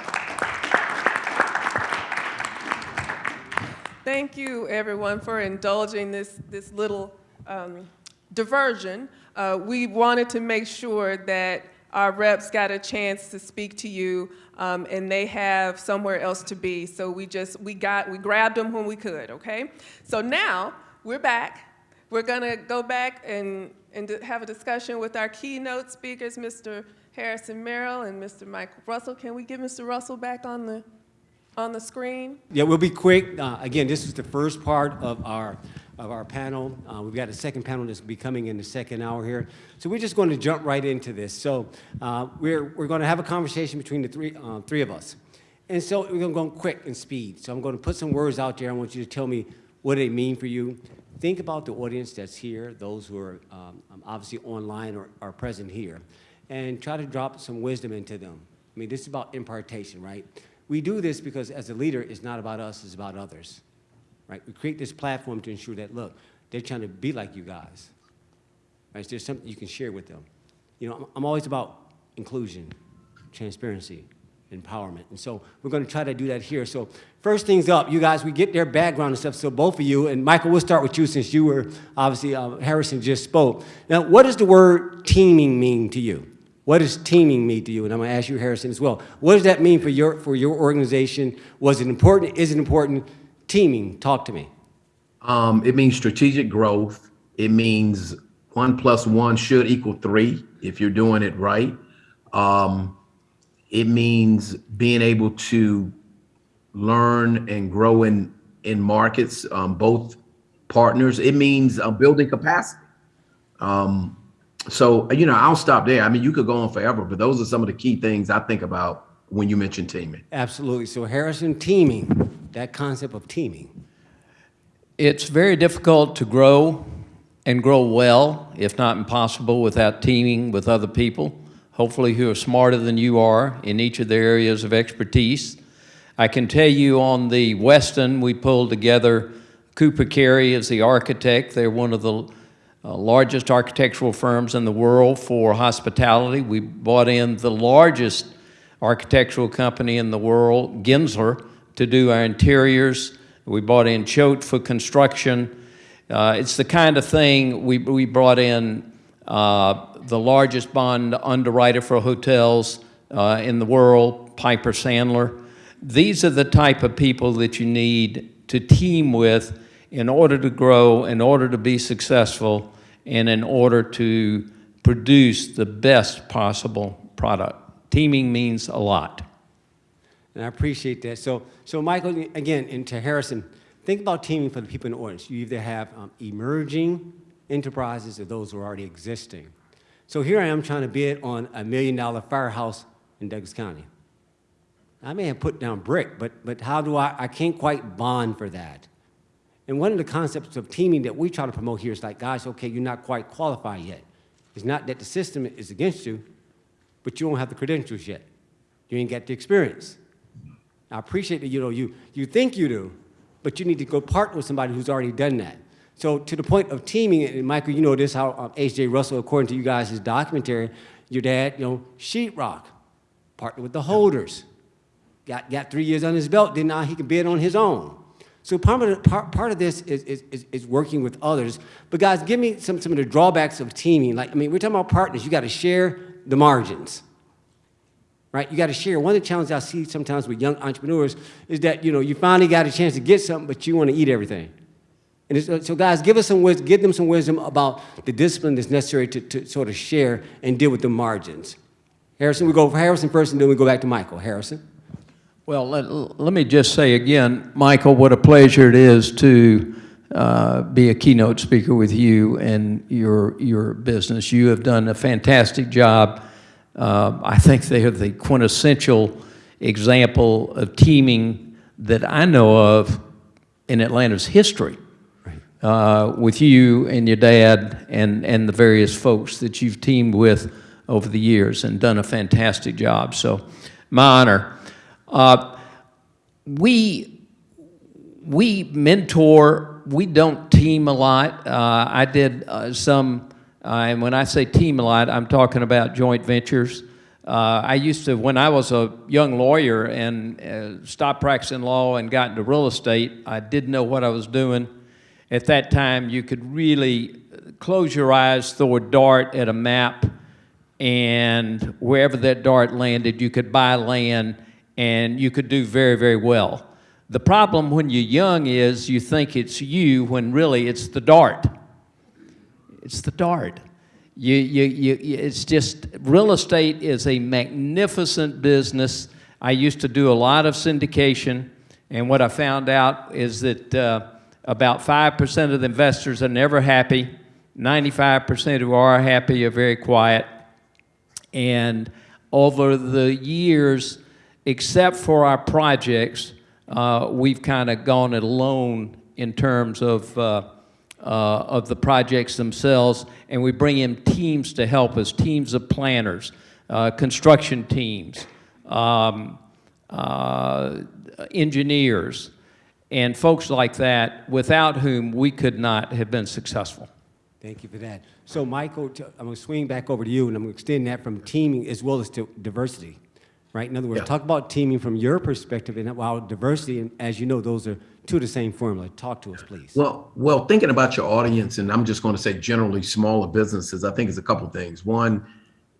A: Thank you, everyone, for indulging this, this little um, diversion. Uh, we wanted to make sure that our reps got a chance to speak to you, um, and they have somewhere else to be. So we just, we got, we grabbed them when we could, okay? So now, we're back. We're gonna go back and, and have a discussion with our keynote speakers, Mr. Harrison Merrill and Mr. Michael Russell. Can we get Mr. Russell back on the, on the screen?
F: Yeah, we'll be quick. Uh, Again, this is the first part of our, of our panel. Uh, We've got a second panel that's be coming in the second hour here. So we're just going to jump right into this. So uh, we're, we're going to have a conversation between the three, uh, three of us. And so we're going to go quick and speed. So I'm going to put some words out there. I want you to tell me what do they mean for you. Think about the audience that's here, those who are um, obviously online or are present here, and try to drop some wisdom into them. I mean, this is about impartation, right? We do this because as a leader, it's not about us, it's about others, right? We create this platform to ensure that, look, they're trying to be like you guys, right? There's something you can share with them. You know, I'm always about inclusion, transparency, empowerment. And so we're going to try to do that here. So first things up, you guys, we get their background and stuff. So both of you, and Michael, we'll start with you since you were, obviously, uh, Harrison just spoke. Now, what does the word teaming mean to you? What does teaming mean to you? And I'm going to ask you, Harrison, as well. What does that mean for your, for your organization? Was it important? Is it important? Teaming, talk to me.
G: Um, it means strategic growth. It means one plus one should equal three if you're doing it right. Um, it means being able to learn and grow in in markets, um, both partners. It means uh, building capacity. Um, so you know, I'll stop there. I mean, you could go on forever, but those are some of the key things I think about when you mention teaming.
F: Absolutely. So Harrison, teaming, that concept of teaming.
H: It's very difficult to grow and grow well, if not impossible, without teaming with other people, hopefully who are smarter than you are in each of their areas of expertise. I can tell you on the Westin, we pulled together Cooper Carry as the architect. They're one of the uh, largest architectural firms in the world for hospitality. We brought in the largest architectural company in the world, Gensler, to do our interiors. We brought in Choate for construction. Uh, it's the kind of thing we, we brought in uh, the largest bond underwriter for hotels uh, in the world, Piper Sandler. These are the type of people that you need to team with in order to grow, in order to be successful, and in order to produce the best possible product. Teaming means a lot.
F: And I appreciate that. So, so Michael, again, and to Harrison, think about teaming for the people in the audience. You either have um, emerging enterprises or those who are already existing. So here I am trying to bid on a million dollar firehouse in Douglas County. I may have put down brick, but, but how do I, I can't quite bond for that. And one of the concepts of teaming that we try to promote here is like, guys, okay, you're not quite qualified yet. It's not that the system is against you, but you don't have the credentials yet. You ain't got the experience. I appreciate that you know you you think you do, but you need to go partner with somebody who's already done that. So to the point of teaming, and Michael, you know this how um, H.J. Russell, according to you guys, his documentary, your dad, you know, sheetrock, partnered with the holders, got got three years on his belt, then now he can bid on his own. So part of, part, part of this is, is, is working with others. But guys, give me some, some of the drawbacks of teaming. Like, I mean, we're talking about partners. You got to share the margins right? You got to share. One of the challenges I see sometimes with young entrepreneurs is that, you know, you finally got a chance to get something, but you want to eat everything. And so guys, give us some wisdom, give them some wisdom about the discipline that's necessary to, to sort of share and deal with the margins. Harrison, we go for Harrison first, and then we go back to Michael. Harrison?
H: Well, let, let me just say again, Michael, what a pleasure it is to uh, be a keynote speaker with you and your, your business. You have done a fantastic job. Uh, I think they are the quintessential example of teaming that I know of in Atlanta's history. Uh, with you and your dad and, and the various folks that you've teamed with over the years and done a fantastic job. So, my honor. Uh, we, we mentor, we don't team a lot. Uh, I did uh, some, uh, and when I say team a lot, I'm talking about joint ventures. Uh, I used to, when I was a young lawyer and uh, stopped practicing law and got into real estate, I didn't know what I was doing. At that time, you could really close your eyes, throw a dart at a map, and wherever that dart landed, you could buy land and you could do very, very well. The problem when you're young is you think it's you when really it's the dart. It's the dart. You, you, you, it's just, real estate is a magnificent business. I used to do a lot of syndication, and what I found out is that uh, about 5% of the investors are never happy. 95% who are happy are very quiet. And over the years, except for our projects, uh, we've kind of gone it alone in terms of, uh, uh, of the projects themselves, and we bring in teams to help us, teams of planners, uh, construction teams, um, uh, engineers, and folks like that, without whom we could not have been successful.
F: Thank you for that. So, Michael, I'm going to swing back over to you, and I'm going to extend that from teaming as well as to diversity, right? In other words,
G: Yeah.
F: talk about teaming from your perspective, and while diversity, and as you know, those are two of the same formula. Talk to us, please.
G: Well, well, thinking about your audience, and I'm just going to say generally smaller businesses, I think is a couple things. One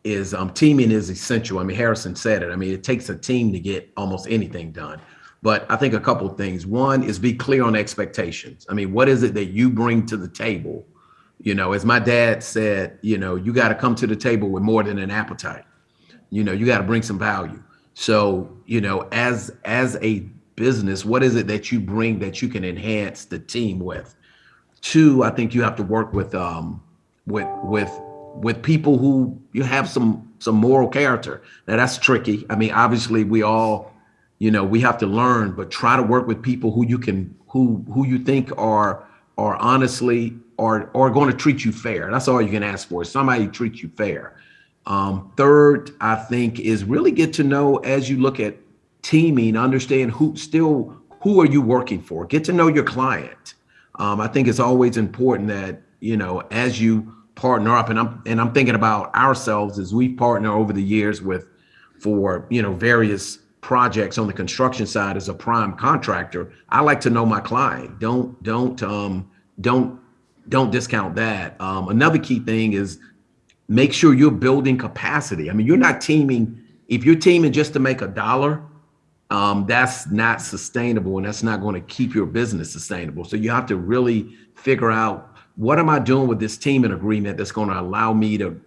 G: is um, teaming is essential. I mean, Harrison said it. I mean, it takes a team to get almost anything done. But I think a couple of things. One is be clear on expectations. I mean, what is it that you bring to the table? You know, as my dad said, you know, you got to come to the table with more than an appetite. You know, you got to bring some value. So, you know, as as a business, what is it that you bring that you can enhance the team with? Two, I think you have to work with um with with with people who you have some some moral character. Now that's tricky. I mean, obviously we all, you know, we have to learn, but try to work with people who you can who who you think are are honestly are are going to treat you fair. That's all you can ask for. Somebody who treats you fair. Um, third, I think is really get to know as you look at teaming, understand who still who are you working for. Get to know your client. Um, I think it's always important that you know as you partner up, and I'm and I'm thinking about ourselves as we partner over the years with for you know various projects on the construction side as a prime contractor. I like to know my client. Don't don't um, don't don't discount that. Um, another key thing is make sure you're building capacity. I mean, you're not teaming. If you're teaming just to make a dollar, um, that's not sustainable and that's not going to keep your business sustainable. So you have to really figure out what am I doing with this team teaming agreement that's going to allow me to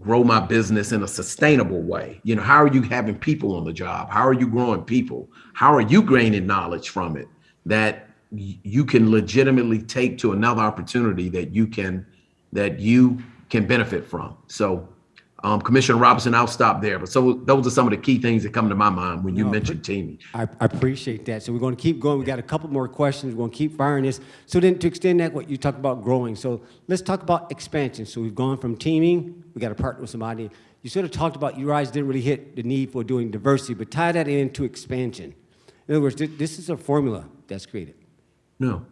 G: grow my business in a sustainable way. You know, how are you having people on the job? How are you growing people? How are you gaining knowledge from it that you can legitimately take to another opportunity that you can that you can benefit from. So um, Commissioner Robinson, I'll stop there. But so those are some of the key things that come to my mind when you
F: No,
G: mention teaming.
F: I, I appreciate that. So we're going to keep going. We got a couple more questions. We're going to keep firing this. So then, to extend that, what you talked about growing. So let's talk about expansion. So we've gone from teaming. We got to partner with somebody. You sort of talked about you guys didn't really hit the need for doing diversity, but tie that into expansion. In other words, thi- this is a formula that's created.
G: No.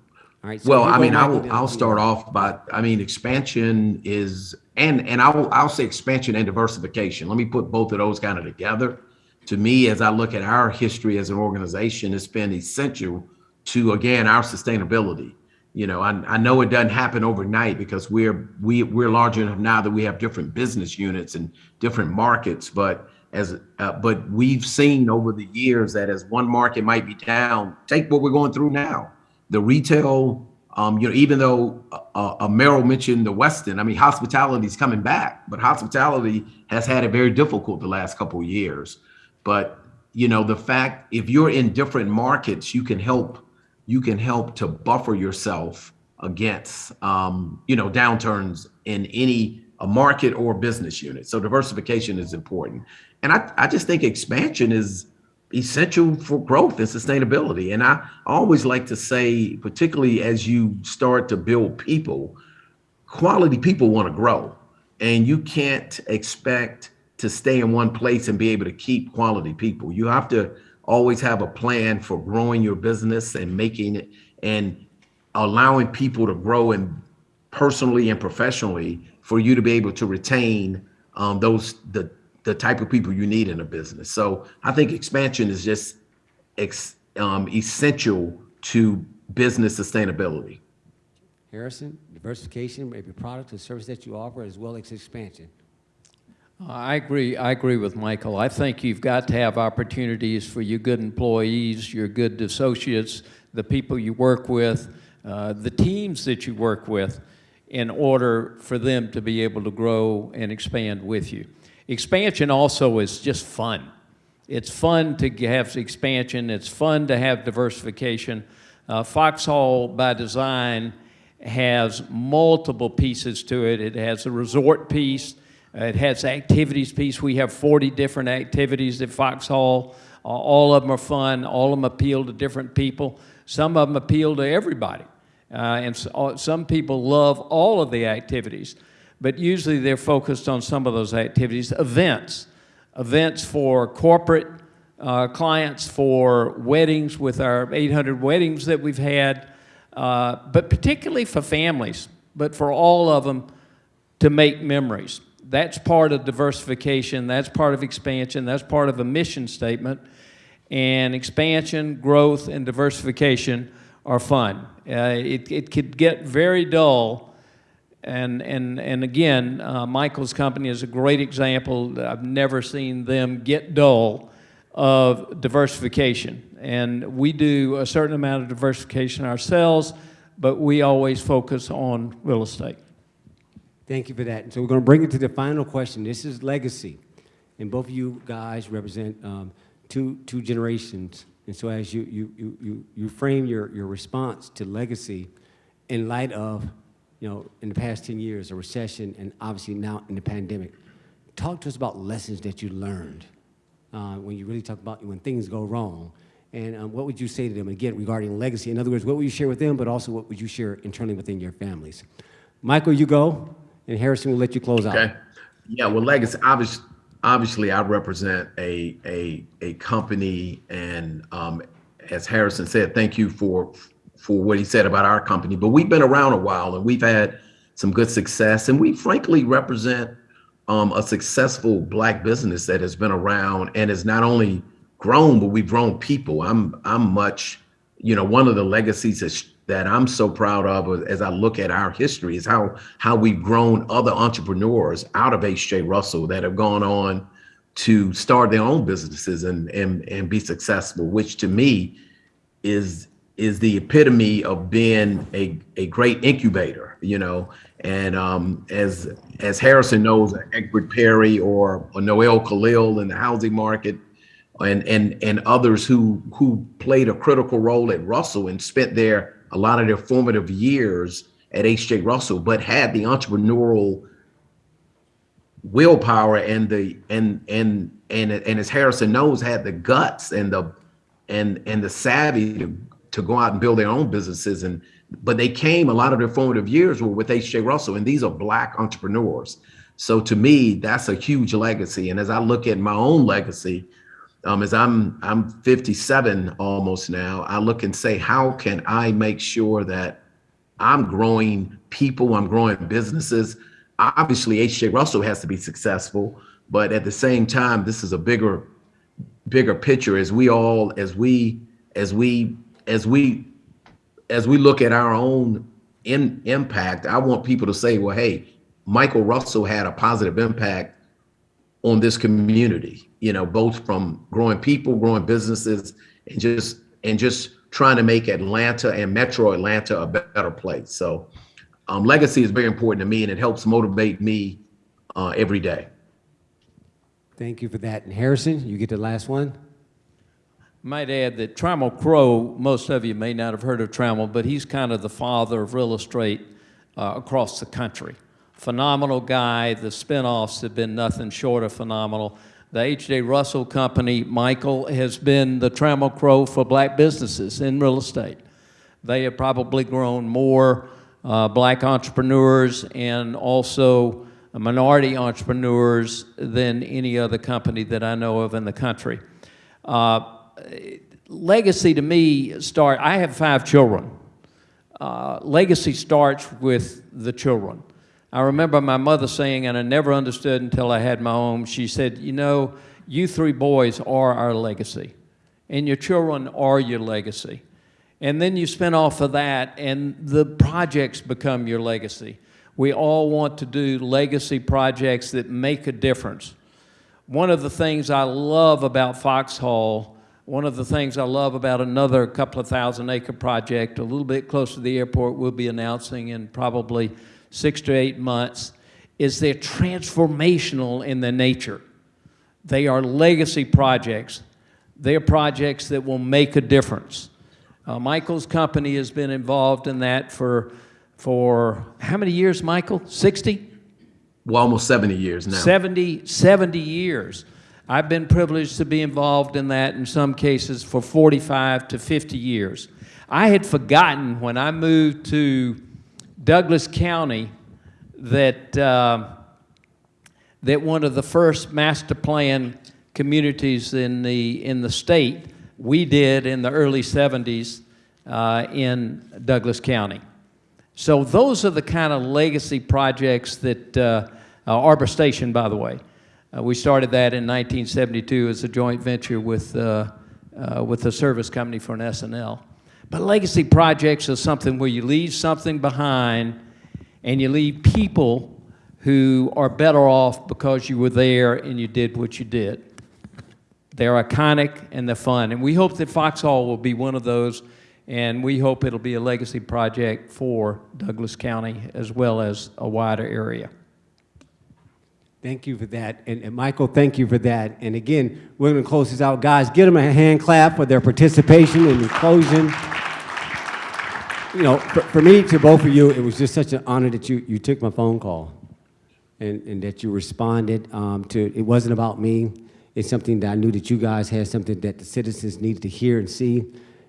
F: All right. so
G: Well, I mean, I'll, I'll
F: I'll
G: start off by, I mean, expansion is, and, and I'll, I'll say expansion and diversification. Let me put both of those kind of together. To me, as I look at our history as an organization, it's been essential to, again, our sustainability. You know, I, I know it doesn't happen overnight because we're, we, we're large enough now that we have different business units and different markets, but as, uh, but we've seen over the years that as one market might be down, take what we're going through now. The retail, um, you know, even though uh, uh, Merrill mentioned the Westin, I mean, hospitality is coming back, but hospitality has had it very difficult the last couple of years. But you know, the fact if you're in different markets, you can help you can help to buffer yourself against um, you know downturns in any a market or business unit. So diversification is important, and I I just think expansion is essential for growth and sustainability. And I always like to say, particularly as you start to build people, quality people want to grow, and you can't expect to stay in one place and be able to keep quality people. You have to always have a plan for growing your business and making it and allowing people to grow and personally and professionally for you to be able to retain um, those the the type of people you need in a business. So I think expansion is just ex, um, essential to business sustainability.
F: Harrison, diversification, maybe product or service that you offer, as well as expansion.
H: I agree, I agree with Michael. I think you've got to have opportunities for your good employees, your good associates, the people you work with, uh, the teams that you work with, in order for them to be able to grow and expand with you. Expansion also is just fun. It's fun to have expansion. It's fun to have diversification. Uh, Foxhall, by design, has multiple pieces to it. It has a resort piece. It has activities piece. We have 40 different activities at Foxhall. Uh, all of them are fun. All of them appeal to different people. Some of them appeal to everybody. Uh, and so, uh, some people love all of the activities, but usually they're focused on some of those activities. Events, events for corporate uh, clients, for weddings with our 800 weddings that we've had, uh, but particularly for families, but for all of them to make memories that's part of diversification, that's part of expansion, that's part of a mission statement. And expansion, growth, and diversification are fun. Uh, it, it could get very dull. And, and, and again, uh, Michael's company is a great example. I've never seen them get dull of diversification. And we do a certain amount of diversification ourselves, but we always focus on real estate.
F: Thank you for that. And so we're going to bring it to the final question. This is legacy. And both of you guys represent um, two, two generations. And so as you, you, you, you, you frame your, your response to legacy in light of, you know, in the past 10 years, a recession, and obviously now in the pandemic, talk to us about lessons that you learned uh, when you really talk about when things go wrong. And um, what would you say to them, again, regarding legacy? In other words, what would you share with them, but also what would you share internally within your families? Michael, you go and Harrison will let you close out.
G: Okay. Yeah, well, legacy, obviously, obviously I represent a, a, a company and um, as Harrison said, thank you for, for what he said about our company, but we've been around a while and we've had some good success and we frankly represent um, a successful black business that has been around and has not only grown, but we've grown people. I'm, I'm much, you know, one of the legacies is that I'm so proud of as I look at our history is how how we've grown other entrepreneurs out of H.J. Russell that have gone on to start their own businesses and and and be successful, which to me is is the epitome of being a, a great incubator, you know. And um, as as Harrison knows, Egbert Perry or, or Noel Khalil in the housing market, and and and others who who played a critical role at Russell and spent their a lot of their formative years at H.J. Russell, but had the entrepreneurial willpower and the and and and and as Harrison knows, had the guts and the and and the savvy to to go out and build their own businesses. And but they came a lot of their formative years were with H.J. Russell, and these are black entrepreneurs. So to me, that's a huge legacy. And as I look at my own legacy, um, as I'm I'm 57 almost now, I look and say, how can I make sure that I'm growing people, I'm growing businesses. Obviously, H.J. Russell has to be successful, but at the same time, this is a bigger, bigger picture. As we all, as we, as we, as we, as we look at our own in, impact, I want people to say, well, hey, Michael Russell had a positive impact on this community, you know, both from growing people, growing businesses, and just and just trying to make Atlanta and Metro Atlanta a better place. So um, legacy is very important to me, and it helps motivate me uh, every day.
F: Thank you for that. And Harrison, you get the last one.
H: Might add that Trammell Crow, most of you may not have heard of Trammell, but he's kind of the father of real estate uh, across the country. Phenomenal guy. The spinoffs have been nothing short of phenomenal. The H.J. Russell Company, Michael, has been the Trammell Crow for black businesses in real estate. They have probably grown more uh, black entrepreneurs and also minority entrepreneurs than any other company that I know of in the country. Uh, legacy to me start, I have five children. Uh, legacy starts with the children. I remember my mother saying, and I never understood until I had my own, she said, you know, you three boys are our legacy, and your children are your legacy. And then you spin off of that, and the projects become your legacy. We all want to do legacy projects that make a difference. One of the things I love about Foxhall, one of the things I love about another couple of thousand acre project a little bit close to the airport we'll be announcing in probably six to eight months, is they're transformational in their nature. They are legacy projects. They are projects that will make a difference. Uh, Michael's company has been involved in that for, for how many years, Michael? 60?
G: Well, almost 70 years now.
H: 70, 70 years. I've been privileged to be involved in that in some cases for 45 to 50 years. I had forgotten when I moved to Douglas County that, uh, that one of the first master plan communities in the, in the state we did in the early 70s uh, in Douglas County. So those are the kind of legacy projects that, uh, uh, Arbor Station, by the way, uh, we started that in 1972 as a joint venture with, uh, uh, with a service company for an S&L. But legacy projects are something where you leave something behind and you leave people who are better off because you were there and you did what you did. They're iconic and they're fun. And we hope that Foxhall will be one of those, and we hope it'll be a legacy project for Douglas County as well as a wider area.
F: Thank you for that. And, and Michael, thank you for that. And again, we're going to close this out. Guys, give them a hand clap for their participation in the closing. You know, for, for me, to both of you, it was just such an honor that you, you took my phone call and, and that you responded um, to, it wasn't about me. It's something that I knew that you guys had something that the citizens needed to hear and see.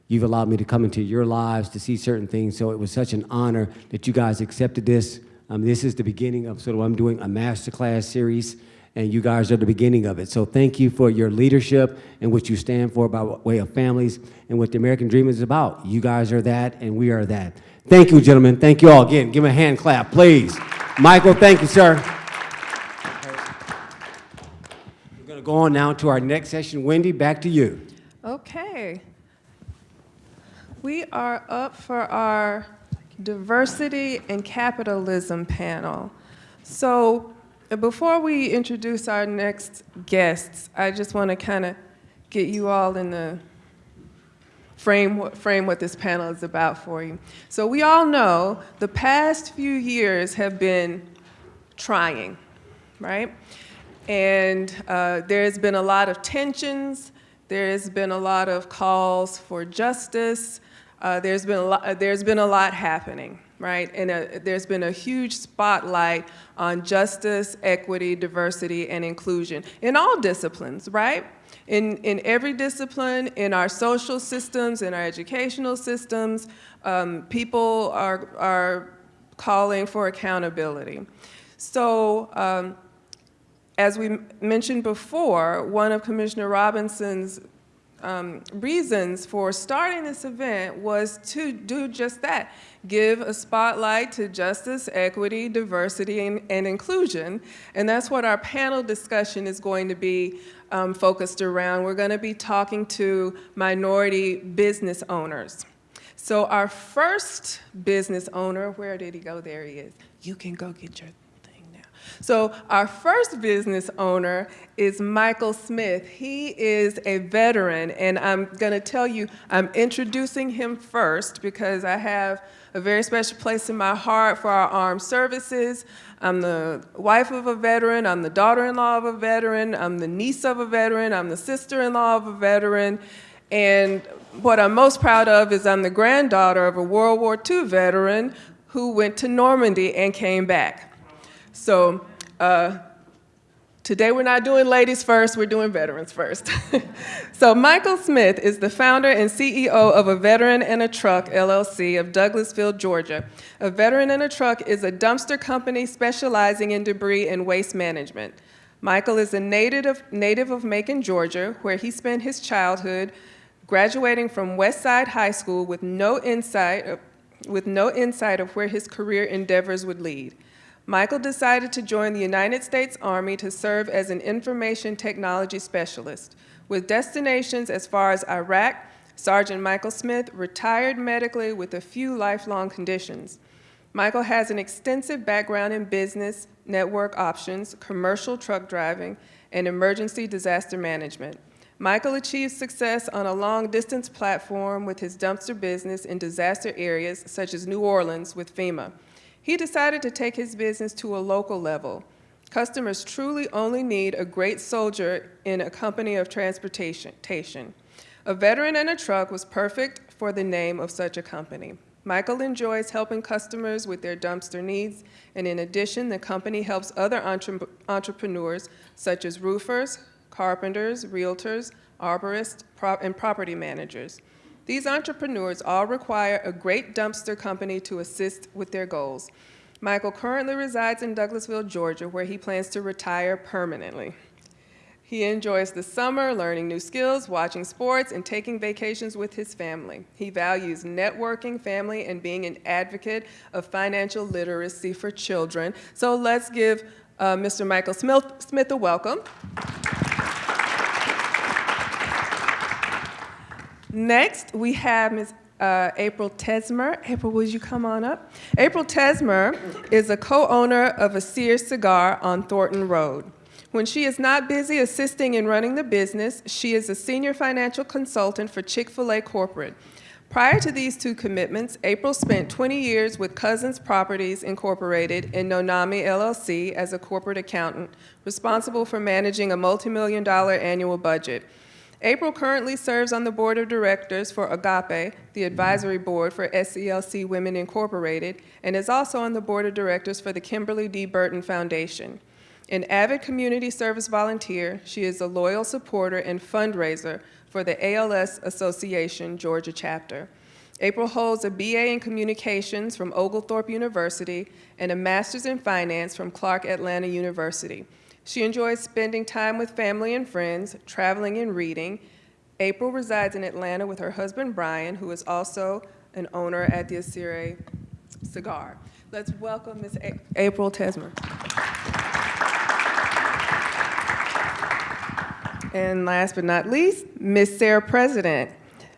F: You've allowed me to come into your lives to see certain things, so it was such an honor that you guys accepted this. Um, this is the beginning of sort of I'm doing, a masterclass series, and you guys are the beginning of it. So thank you for your leadership and what you stand for by way of families and what the American Dream is about. You guys are that, and we are that. Thank you, gentlemen. Thank you all. Again, give him a hand clap, please. Michael, thank you, sir. We're going to go on now to our next session. Wendy, back to you.
A: Okay. We are up for our diversity and capitalism panel. So before we introduce our next guests, I just want to kind of get you all in the frame, frame what this panel is about for you. So we all know the past few years have been trying, right? And uh, there's been a lot of tensions. There's been a lot of calls for justice. Uh, there's been a lot. Uh, there's been a lot happening, right? And uh, there's been a huge spotlight on justice, equity, diversity, and inclusion in all disciplines, right? In in every discipline, in our social systems, in our educational systems, um, people are are calling for accountability. So. Um, as we mentioned before, one of Commissioner Robinson's um, reasons for starting this event was to do just that, give a spotlight to justice, equity, diversity, and, and inclusion. And that's what our panel discussion is going to be um, focused around. We're going to be talking to minority business owners. So our first business owner, where did he go? There he is. You can go get your. So our first business owner is Michael Smith. He is a veteran, and I'm going to tell you, I'm introducing him first because I have a very special place in my heart for our armed services. I'm the wife of a veteran, I'm the daughter-in-law of a veteran, I'm the niece of a veteran, I'm the sister-in-law of a veteran, and what I'm most proud of is I'm the granddaughter of a World War II veteran who went to Normandy and came back. So uh, today we're not doing ladies first, we're doing veterans first. so Michael Smith is the founder and CEO of A Veteran and a Truck LLC of Douglasville, Georgia. A Veteran and a Truck is a dumpster company specializing in debris and waste management. Michael is a native of, native of Macon, Georgia, where he spent his childhood graduating from Westside High School with no insight of, with no insight of where his career endeavors would lead. Michael decided to join the United States Army to serve as an information technology specialist. With destinations as far as Iraq, Sergeant Michael Smith retired medically with a few lifelong conditions. Michael has an extensive background in business, network options, commercial truck driving, and emergency disaster management. Michael achieved success on a long-distance platform with his dumpster business in disaster areas such as New Orleans with FEMA. He decided to take his business to a local level. Customers truly only need a great soldier in a company of transportation. A veteran and a truck was perfect for the name of such a company. Michael enjoys helping customers with their dumpster needs, and in addition, the company helps other entre entrepreneurs such as roofers, carpenters, realtors, arborists, and property managers. These entrepreneurs all require a great dumpster company to assist with their goals. Michael currently resides in Douglasville, Georgia, where he plans to retire permanently. He enjoys the summer, learning new skills, watching sports, and taking vacations with his family. He values networking, family, and being an advocate of financial literacy for children. So let's give uh, Mr. Michael Smith, Smith a welcome. Next, we have Ms. Uh, April Tesmer. April, would you come on up? April Tesmer is a co-owner of a Sears Cigar on Thornton Road. When she is not busy assisting in running the business, she is a senior financial consultant for Chick-fil-A Corporate. Prior to these two commitments, April spent 20 years with Cousins Properties Incorporated in Nonami LLC as a corporate accountant, responsible for managing a multi-million dollar annual budget. April currently serves on the board of directors for Agape, the advisory board for SCLC Women Incorporated, and is also on the board of directors for the Kimberly D. Burton Foundation. An avid community service volunteer, she is a loyal supporter and fundraiser for the ALS Association Georgia chapter. April holds a BA in Communications from Oglethorpe University and a Master's in Finance from Clark Atlanta University. She enjoys spending time with family and friends, traveling and reading. April resides in Atlanta with her husband, Brian, who is also an owner at the Asire Cigar. Let's welcome Ms. A April Tesmer. And last but not least, Ms. Sarah President.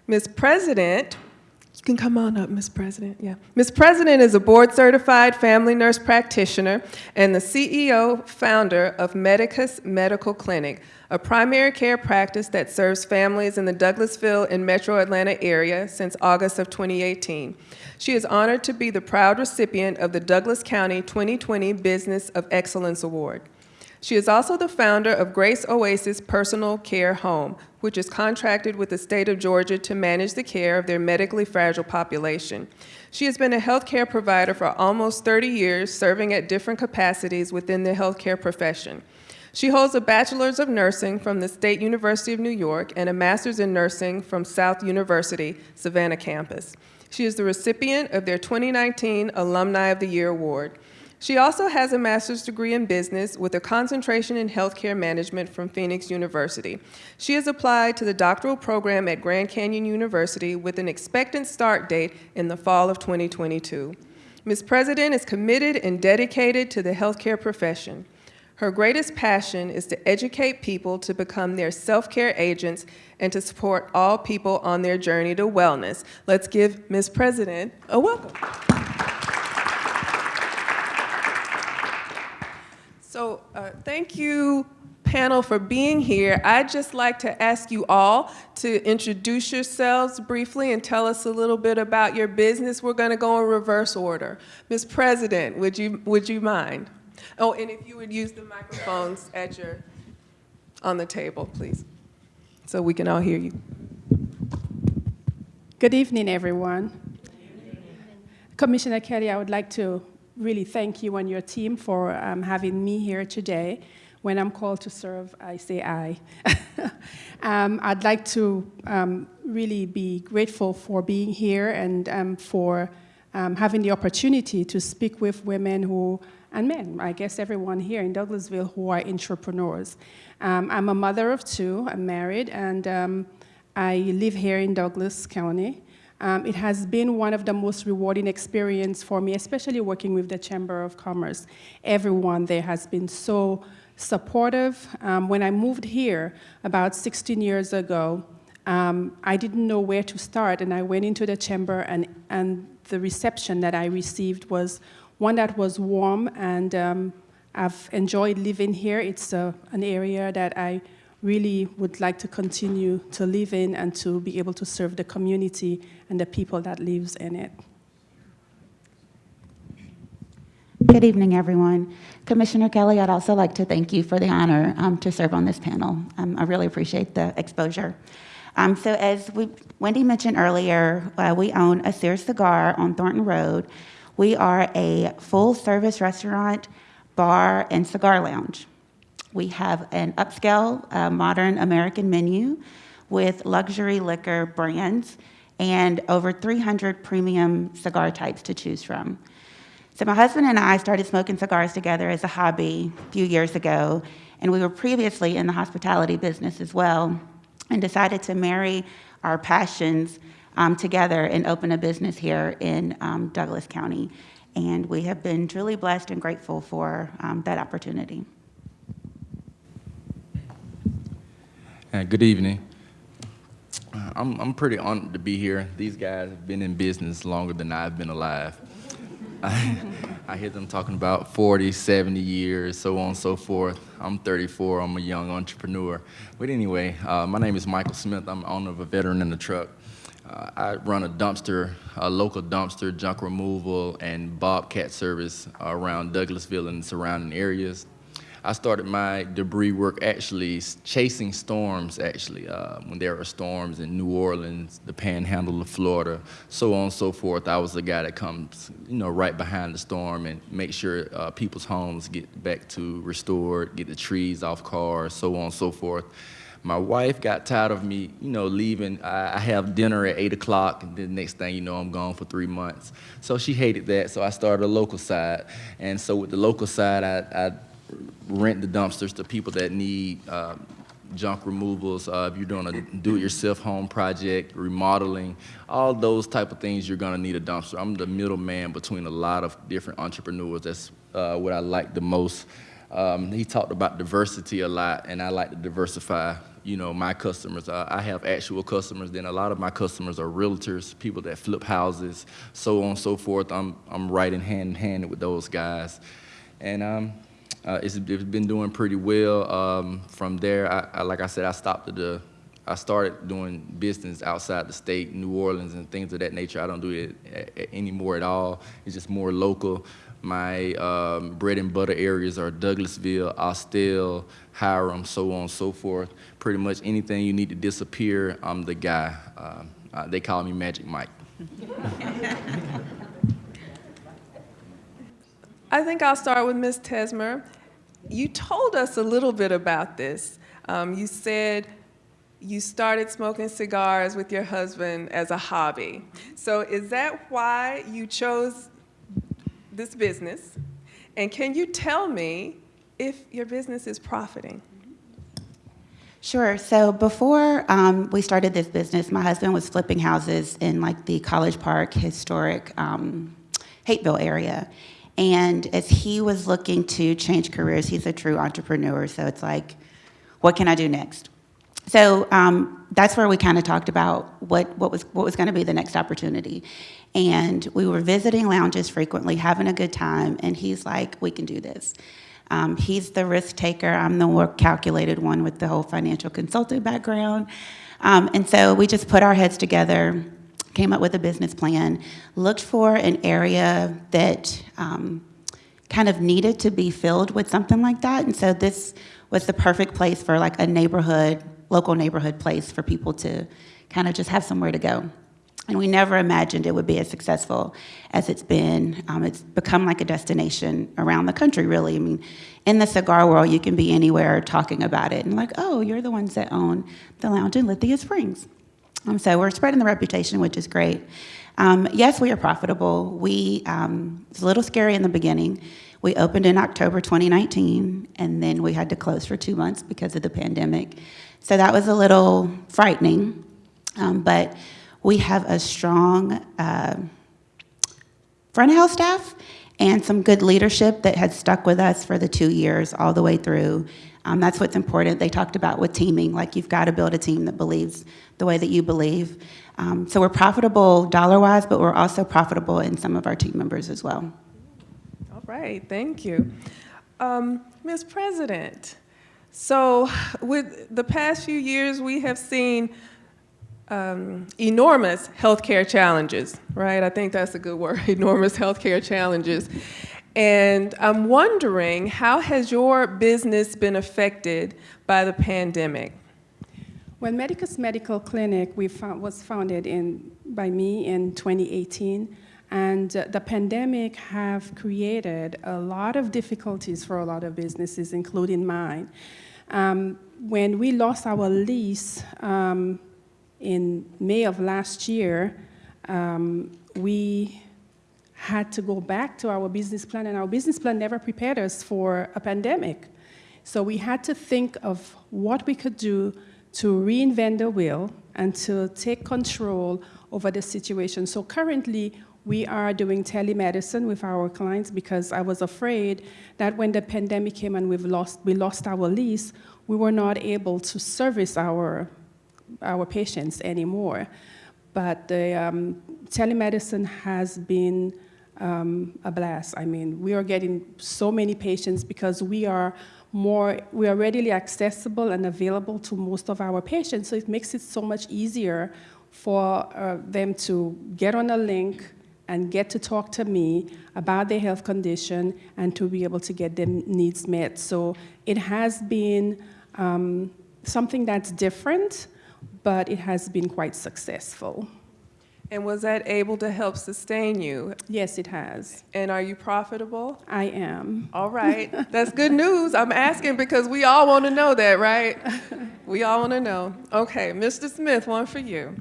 A: Ms. President can come on up, Ms. President. Yeah. Ms. President is a board certified family nurse practitioner and the CEO founder of Medicus Medical Clinic, a primary care practice that serves families in the Douglasville and Metro Atlanta area since August of 2018. She is honored to be the proud recipient of the Douglas County 2020 Business of Excellence Award. She is also the founder of Grace Oasis Personal Care Home, which is contracted with the state of Georgia to manage the care of their medically fragile population. She has been a healthcare provider for almost 30 years, serving at different capacities within the healthcare profession. She holds a bachelor's of nursing from the State University of New York and a master's in nursing from South University, Savannah campus. She is the recipient of their 2019 Alumni of the Year Award. She also has a master's degree in business with a concentration in healthcare management from Phoenix University. She has applied to the doctoral program at Grand Canyon University with an expectant start date in the fall of 2022. Ms. President is committed and dedicated to the healthcare profession. Her greatest passion is to educate people to become their self-care agents and to support all people on their journey to wellness. Let's give Ms. President a welcome. So uh, thank you, panel, for being here. I'd just like to ask you all to introduce yourselves briefly and tell us a little bit about your business. We're going to go in reverse order. Ms. President, would you, would you mind? Oh, and if you would use the microphones at your, on the table, please, so we can all hear you.
C: Good evening, everyone. Commissioner Kelly, I would like to really thank you and your team for um, having me here today. When I'm called to serve, I say aye. um, I'd like to um, really be grateful for being here and um, for um, having the opportunity to speak with women who, and men, I guess everyone here in Douglasville who are entrepreneurs. Um, I'm a mother of two, I'm married, and um, I live here in Douglas County. Um, it has been one of the most rewarding experience for me, especially working with the Chamber of Commerce. Everyone there has been so supportive. Um, when I moved here about 16 years ago, um, I didn't know where to start, and I went into the chamber, and, and the reception that I received was one that was warm, and um, I've enjoyed living here. It's uh, an area that I really would like to continue to live in and to be able to serve the community and the people that lives in it.
K: Good evening, everyone. Commissioner Kelly, I'd also like to thank you for the honor um, to serve on this panel. Um, I really appreciate the exposure. Um, so as we, Wendy mentioned earlier, uh, we own a Sears Cigar on Thornton Road. We are a full-service restaurant, bar, and cigar lounge. We have an upscale, uh, modern American menu with luxury liquor brands and over 300 premium cigar types to choose from. So my husband and I started smoking cigars together as a hobby a few years ago, and we were previously in the hospitality business as well, and decided to marry our passions um, together and open a business here in um, Douglas County. And we have been truly blessed and grateful for um, that opportunity.
L: Good evening. Uh, I'm, I'm pretty honored to be here. These guys have been in business longer than I've been alive. I, I hear them talking about 40, 70 years, so on and so forth. I'm 34, I'm a young entrepreneur. But anyway, uh, my name is Michael Smith. I'm owner of a veteran in the truck. Uh, I run a dumpster, a local dumpster, junk removal, and bobcat service around Douglasville and surrounding areas. I started my debris work actually chasing storms, actually, uh, when there are storms in New Orleans, the panhandle of Florida, so on and so forth. I was the guy that comes, you know, right behind the storm and make sure uh, people's homes get back to restored, get the trees off cars, so on and so forth. My wife got tired of me, you know, leaving. I, have dinner at 8 o'clock, and the next thing you know, I'm gone for three months. So she hated that, so I started a local side. And so with the local side, I, I rent the dumpsters to people that need uh, junk removals, uh, if you're doing a do-it-yourself home project, remodeling, all those type of things, you're gonna need a dumpster. I'm the middleman between a lot of different entrepreneurs. That's uh, what I like the most. Um, he talked about diversity a lot, and I like to diversify, you know, my customers. Uh, I have actual customers, then a lot of my customers are realtors, people that flip houses, so on and so forth. I'm, I'm right writing hand in hand with those guys. And um, uh, it's, it's been doing pretty well. Um, from there, I, I, like I said, I stopped at the, I started doing business outside the state, New Orleans and things of that nature. I don't do it anymore at all. It's just more local. My um, bread and butter areas are Douglasville, Austell, Hiram, so on and so forth. Pretty much anything you need to disappear, I'm the guy. Uh, uh, they call me Magic Mike.
A: I think I'll start with Ms. Tesmer. You told us a little bit about this. Um, you said you started smoking cigars with your husband as a hobby. So is that why you chose this business? And can you tell me if your business is profiting?
K: Sure. So before um, we started this business, my husband was flipping houses in like the College Park historic um, Hapeville area. And as he was looking to change careers, he's a true entrepreneur. So it's like, what can I do next? So um, that's where we kind of talked about what, what was, what was going to be the next opportunity. And we were visiting lounges frequently, having a good time. And he's like, we can do this. Um, he's the risk taker. I'm the more calculated one with the whole financial consultant background. Um, and so we just put our heads together, came up with a business plan, looked for an area that um, kind of needed to be filled with something like that. And so this was the perfect place for like a neighborhood, local neighborhood place for people to kind of just have somewhere to go. And we never imagined it would be as successful as it's been. Um, it's become like a destination around the country, really. I mean, in the cigar world, you can be anywhere talking about it and like, oh, you're the ones that own the lounge in Lithia Springs. Um, so we're spreading the reputation, which is great. Um, yes, we are profitable. We, um, it's a little scary in the beginning. We opened in October 2019, and then we had to close for two months because of the pandemic. So that was a little frightening. Um, but we have a strong uh, front of house staff and some good leadership that had stuck with us for the two years all the way through. Um, that's what's important. They talked about with teaming, like you've got to build a team that believes the way that you believe. Um, so we're profitable dollar wise, but we're also profitable in some of our team members as well.
A: All right, thank you. Um, Ms. President, so with the past few years, we have seen um, enormous healthcare challenges, right? I think that's a good word, enormous healthcare challenges. And I'm wondering, how has your business been affected by the pandemic?
C: Well, Medicus Medical Clinic we found, was founded in, by me in 2018, and uh, the pandemic have created a lot of difficulties for a lot of businesses, including mine. Um, when we lost our lease um, in May of last year, um, we had to go back to our business plan, and our business plan never prepared us for a pandemic. So we had to think of what we could do to reinvent the wheel and to take control over the situation. So currently, we are doing telemedicine with our clients because I was afraid that when the pandemic came and we've lost, we lost our lease, we were not able to service our our patients anymore. But the um, telemedicine has been um, a blast. I mean, we are getting so many patients because we are more, we are readily accessible and available to most of our patients, so it makes it so much easier for uh, them to get on a link and get to talk to me about their health condition and to be able to get their needs met. So it has been um, something that's different, but it has been quite successful.
A: And was that able to help sustain you?
C: Yes, it has.
A: And are you profitable?
C: I am.
A: All right, that's good news. I'm asking because we all want to know that, right? We all want to know. Okay, Mr. Smith, one for you.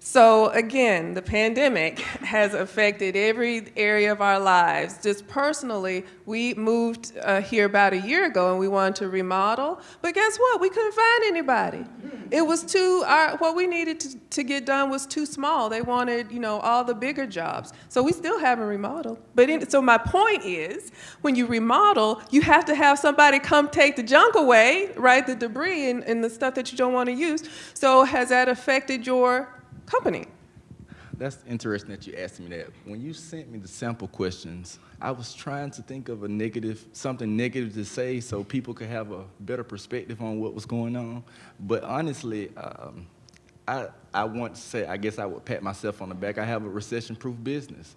A: So again, the pandemic has affected every area of our lives. Just personally, we moved uh, here about a year ago and we wanted to remodel, but guess what? We couldn't find anybody. It was too, our, what we needed to, to get done was too small. They wanted, you know, all the bigger jobs. So we still haven't remodeled. But in, so my point is, when you remodel, you have to have somebody come take the junk away, right? The debris and, and the stuff that you don't want to use. So has that affected your company.
L: That's interesting that you asked me that. When you sent me the sample questions, I was trying to think of a negative, something negative to say so people could have a better perspective on what was going on. But honestly, um, I, I want to say, I guess I would pat myself on the back. I have a recession-proof business.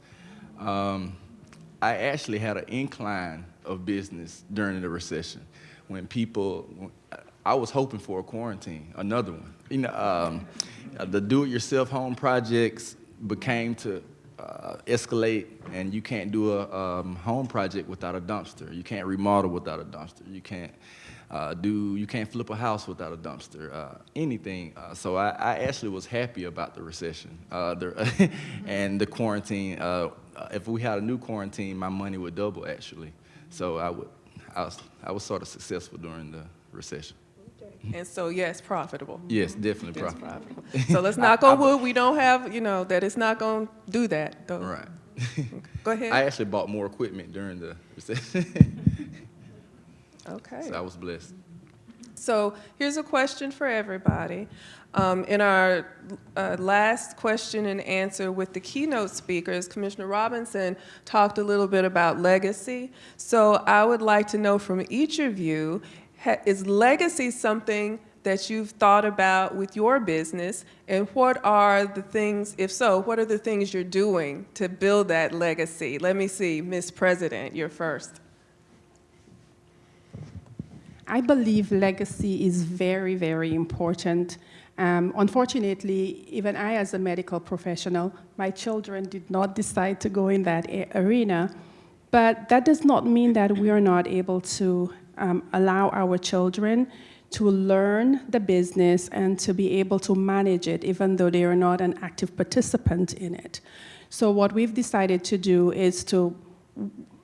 L: Um, I actually had an incline of business during the recession when people, I was hoping for a quarantine, another one. You know, um, the do-it-yourself home projects became to uh, escalate, and you can't do a um, home project without a dumpster. You can't remodel without a dumpster. You can't uh, do, you can't flip a house without a dumpster. Uh, anything. Uh, so I, I, actually was happy about the recession uh, the and the quarantine. Uh, if we had a new quarantine, my money would double actually. So I would, I was, I was sort of successful during the recession.
A: And so, yes, profitable.
L: Yes, definitely
A: Yes,
L: profitable.
A: So let's knock on wood, we don't have, you know, that it's not going to do that, though.
L: Right.
A: Go ahead.
L: I actually bought more equipment during the recession,
A: Okay.
L: so I was blessed.
A: So here's a question for everybody. Um, in our uh, last question and answer with the keynote speakers, Commissioner Robinson talked a little bit about legacy. So I would like to know from each of you, is legacy something that you've thought about with your business, and what are the things, if so, what are the things you're doing to build that legacy? Let me see, Ms. President, you're first.
C: I believe legacy is very, very important. Um, unfortunately, even I, as a medical professional, my children did not decide to go in that arena. But that does not mean that we are not able to um, allow our children to learn the business and to be able to manage it, even though they are not an active participant in it. So what we've decided to do is to,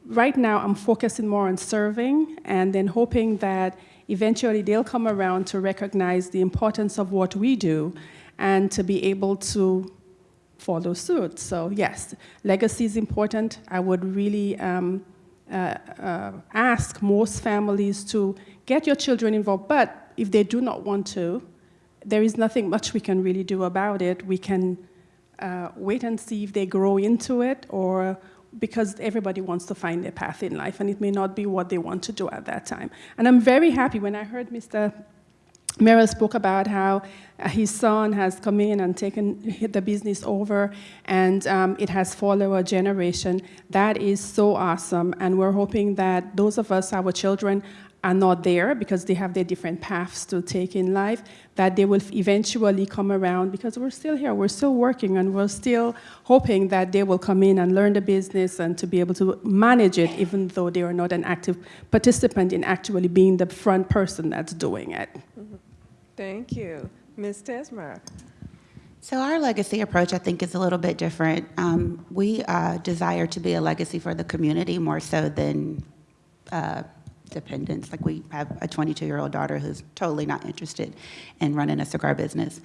C: right now I'm focusing more on serving and then hoping that eventually they'll come around to recognize the importance of what we do and to be able to follow suit. So yes, legacy is important. I would really um, ask most families to get your children involved, but if they do not want to, there is nothing much we can really do about it. We can uh, wait and see if they grow into it or because everybody wants to find their path in life and it may not be what they want to do at that time. And I'm very happy when I heard Mr. Merrill spoke about how uh, his son has come in and taken the business over and um, it has followed a generation. That is so awesome and we're hoping that those of us, our children, are not there because they have their different paths to take in life, that they will eventually come around because we're still here, we're still working, and we're still hoping that they will come in and learn the business and to be able to manage it even though they are not an active participant in actually being the front person that's doing it.
A: Thank you. Ms. Tesmer.
K: So our legacy approach, I think, is a little bit different. Um, we uh, desire to be a legacy for the community more so than uh, dependents. Like we have a 22-year-old daughter who's totally not interested in running a cigar business.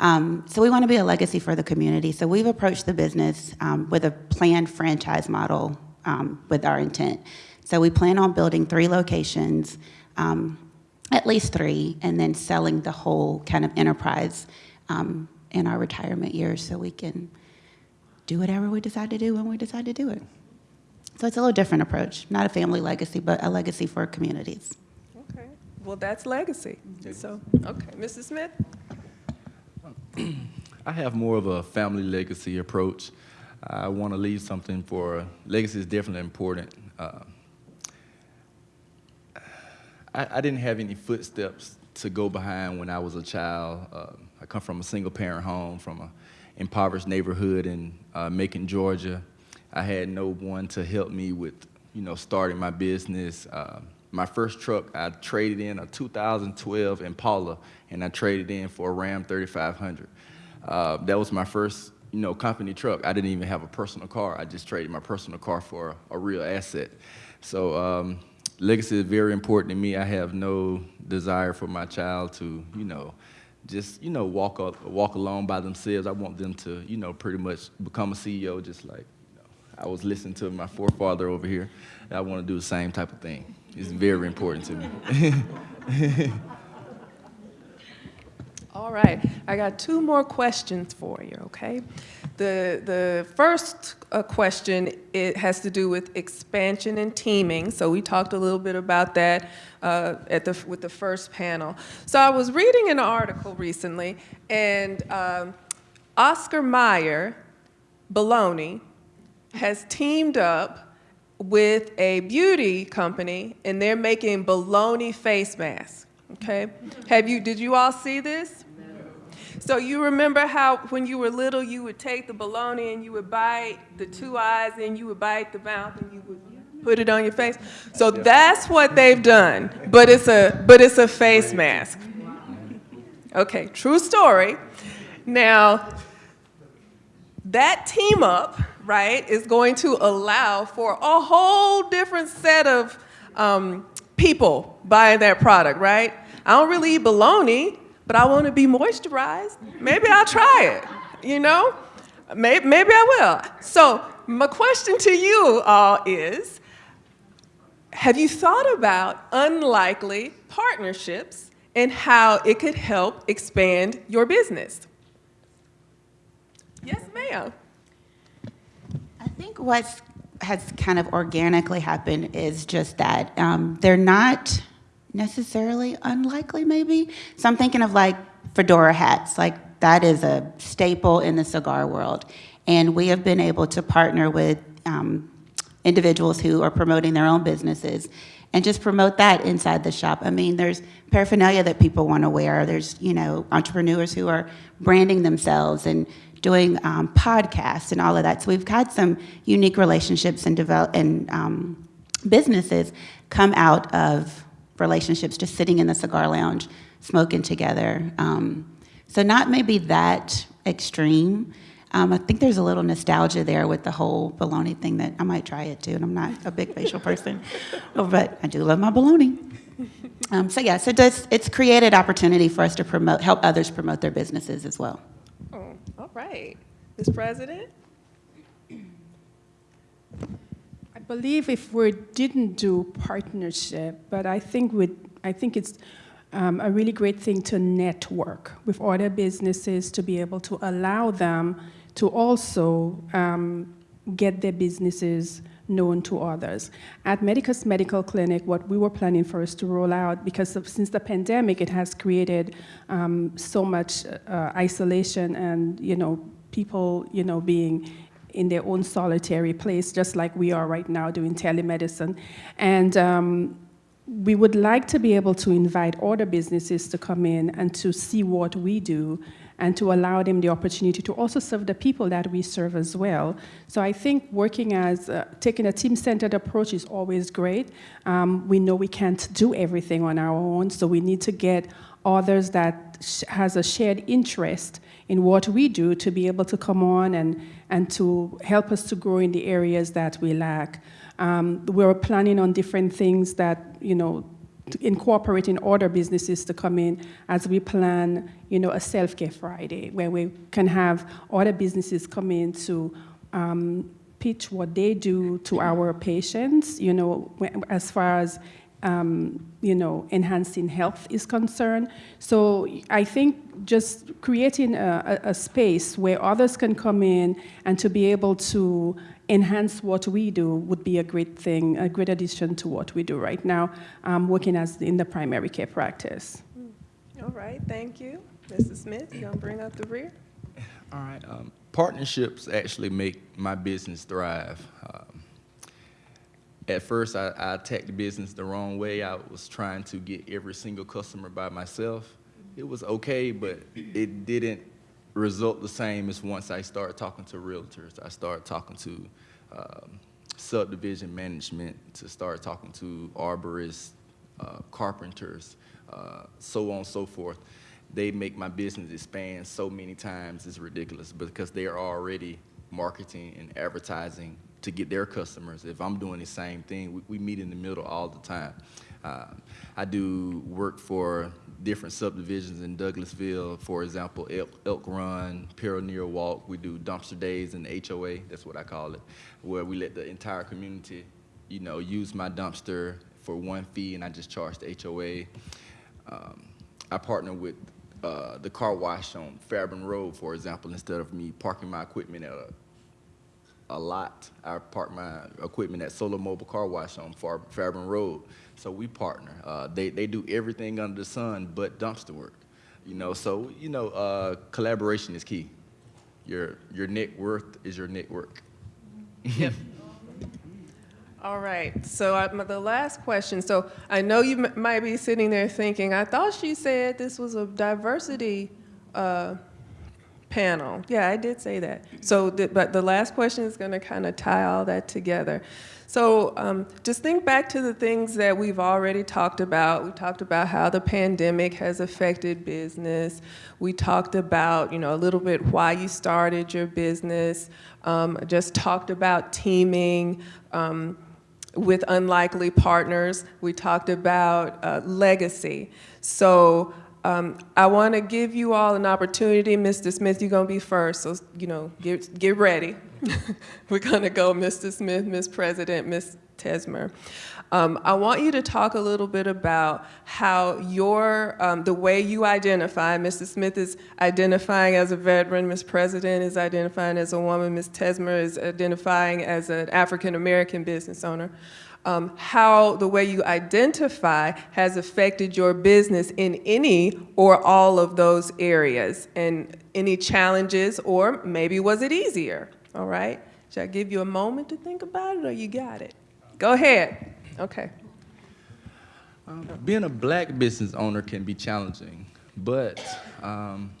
K: Um, so we want to be a legacy for the community. So we've approached the business um, with a planned franchise model um, with our intent. So we plan on building three locations, um, at least three, and then selling the whole kind of enterprise um, in our retirement years so we can do whatever we decide to do when we decide to do it. So it's a little different approach, not a family legacy, but a legacy for communities.
A: Okay, well, that's legacy. So, okay, Mrs. Smith?
L: I have more of a family legacy approach. I want to leave something for, legacy is definitely important. Uh, I, I, didn't have any footsteps to go behind when I was a child. Uh, I come from a single parent home from an impoverished neighborhood in uh, Macon, Georgia. I had no one to help me with, you know, starting my business. Uh, my first truck, I traded in a 2012 Impala, and I traded in for a Ram 3500. Uh, that was my first, you know, company truck. I didn't even have a personal car. I just traded my personal car for a, a real asset. So um, legacy is very important to me. I have no desire for my child to, you know, just you know walk up, walk along by themselves. I want them to, you know, pretty much become a CEO just like I was listening to my forefather over here. I want to do the same type of thing. It's very important to me.
A: All right, I got two more questions for you, okay? The, the first uh, question, it has to do with expansion and teaming. So we talked a little bit about that uh, at the, with the first panel. So I was reading an article recently, and um, Oscar Mayer, Bologna, has teamed up with a beauty company and they're making baloney face masks. Okay? Have you, did you all see this? So you remember how when you were little, you would take the bologna and you would bite the two eyes and you would bite the mouth and you would put it on your face? So that's what they've done, but it's a, but it's a face mask. Okay, true story. Now, that team up right, is going to allow for a whole different set of um, people buying that product, right? I don't really eat bologna, but I want to be moisturized. Maybe I'll try it, you know? Maybe, maybe I will. So my question to you all is, have you thought about unlikely partnerships and how it could help expand your business. Yes, ma'am.
K: I think what has kind of organically happened is just that um, they're not necessarily unlikely. Maybe so. I'm thinking of like fedora hats. Like that is a staple in the cigar world, and we have been able to partner with um, individuals who are promoting their own businesses and just promote that inside the shop. I mean, there's paraphernalia that people want to wear. There's you know entrepreneurs who are branding themselves and doing um, podcasts and all of that. So we've had some unique relationships and develop and um, businesses come out of relationships just sitting in the cigar lounge, smoking together. Um, so not maybe that extreme. Um, I think there's a little nostalgia there with the whole bologna thing that I might try it too. And I'm not a big facial person, but I do love my bologna. Um, so yeah, so it does, it's created opportunity for us to promote, help others promote their businesses as well.
A: Oh, all right. Ms. President?
C: I believe if we didn't do partnership, but I think we, I think it's um, a really great thing to network with other businesses to be able to allow them to also um, get their businesses known to others. At Medicus Medical Clinic, what we were planning for is to roll out, because of, since the pandemic, it has created um, so much uh, isolation and, you know, people, you know, being in their own solitary place, just like we are right now doing telemedicine. And um, we would like to be able to invite other businesses to come in and to see what we do and to allow them the opportunity to also serve the people that we serve as well. So I think working as, uh, taking a team-centered approach is always great. Um, we know we can't do everything on our own, so we need to get others that has a shared interest in what we do to be able to come on and, and to help us to grow in the areas that we lack. Um, we're planning on different things that, you know, incorporating other businesses to come in as we plan, you know, a self-care Friday where we can have other businesses come in to um, pitch what they do to our patients, you know, as far as um, you know, enhancing health is concerned. So I think just creating a, a, a, space where others can come in and to be able to enhance what we do would be a great thing, a great addition to what we do right now, um, working as in the primary care practice.
A: All right, thank you. Mrs. Smith, you gonna bring up the rear?
L: All right, um, partnerships actually make my business thrive. Um, at first, I, I attacked the business the wrong way. I was trying to get every single customer by myself. It was okay, but it didn't result the same as once I started talking to realtors. I started talking to um, subdivision management, to start talking to arborists, uh, carpenters, uh, so on and so forth. They make my business expand so many times, it's ridiculous because they are already marketing and advertising to get their customers. If I'm doing the same thing, we, we meet in the middle all the time. Uh, I do work for different subdivisions in Douglasville, for example, Elk, Elk Run, Pioneer Walk. We do dumpster days in the HOA, that's what I call it, where we let the entire community, you know, use my dumpster for one fee and I just charge the HOA. Um, I partner with uh, the car wash on Fairburn Road, for example, instead of me parking my equipment at a a lot. I park my equipment at Solar Mobile Car Wash on Far Fairburn Road. So we partner. Uh, they, they do everything under the sun but dumpster work. You know, so, you know, uh, collaboration is key. Your, your net worth is your network.
A: Yep. All right, so uh, the last question. So I know you might be sitting there thinking, I thought she said this was a diversity uh, panel. Yeah, I did say that. So, but the last question is going to kind of tie all that together. So um, just think back to the things that we've already talked about. We talked about how the pandemic has affected business. We talked about, you know, a little bit why you started your business. Um, just talked about teaming um, with unlikely partners. We talked about uh, legacy. So Um, I want to give you all an opportunity. Mr. Smith, you're going to be first, so, you know, get, get ready. We're going to go Mr. Smith, Ms. President, Ms. Tesmer. Um, I want you to talk a little bit about how your, um, the way you identify, Mr. Smith is identifying as a veteran, Ms. President is identifying as a woman, Ms. Tesmer is identifying as an African-American business owner um, how the way you identify has affected your business in any or all of those areas, and any challenges, or maybe was it easier? All right? Should I give you a moment to think about it, or you got it? Go ahead. Okay.
L: Being a black business owner can be challenging, but um,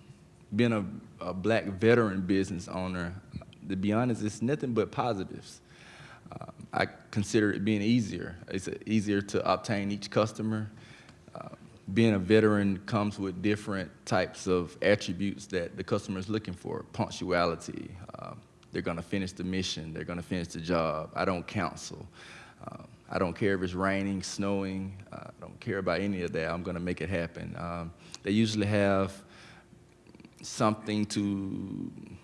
L: being a, a black veteran business owner, to be honest, it's nothing but positives. I consider it being easier. It's easier to obtain each customer. Uh, being a veteran comes with different types of attributes that the customer is looking for. Punctuality, uh, they're gonna finish the mission, they're gonna finish the job. I don't counsel. Uh, I don't care if it's raining, snowing, I don't care about any of that. I'm gonna make it happen. Um, they usually have something to uh,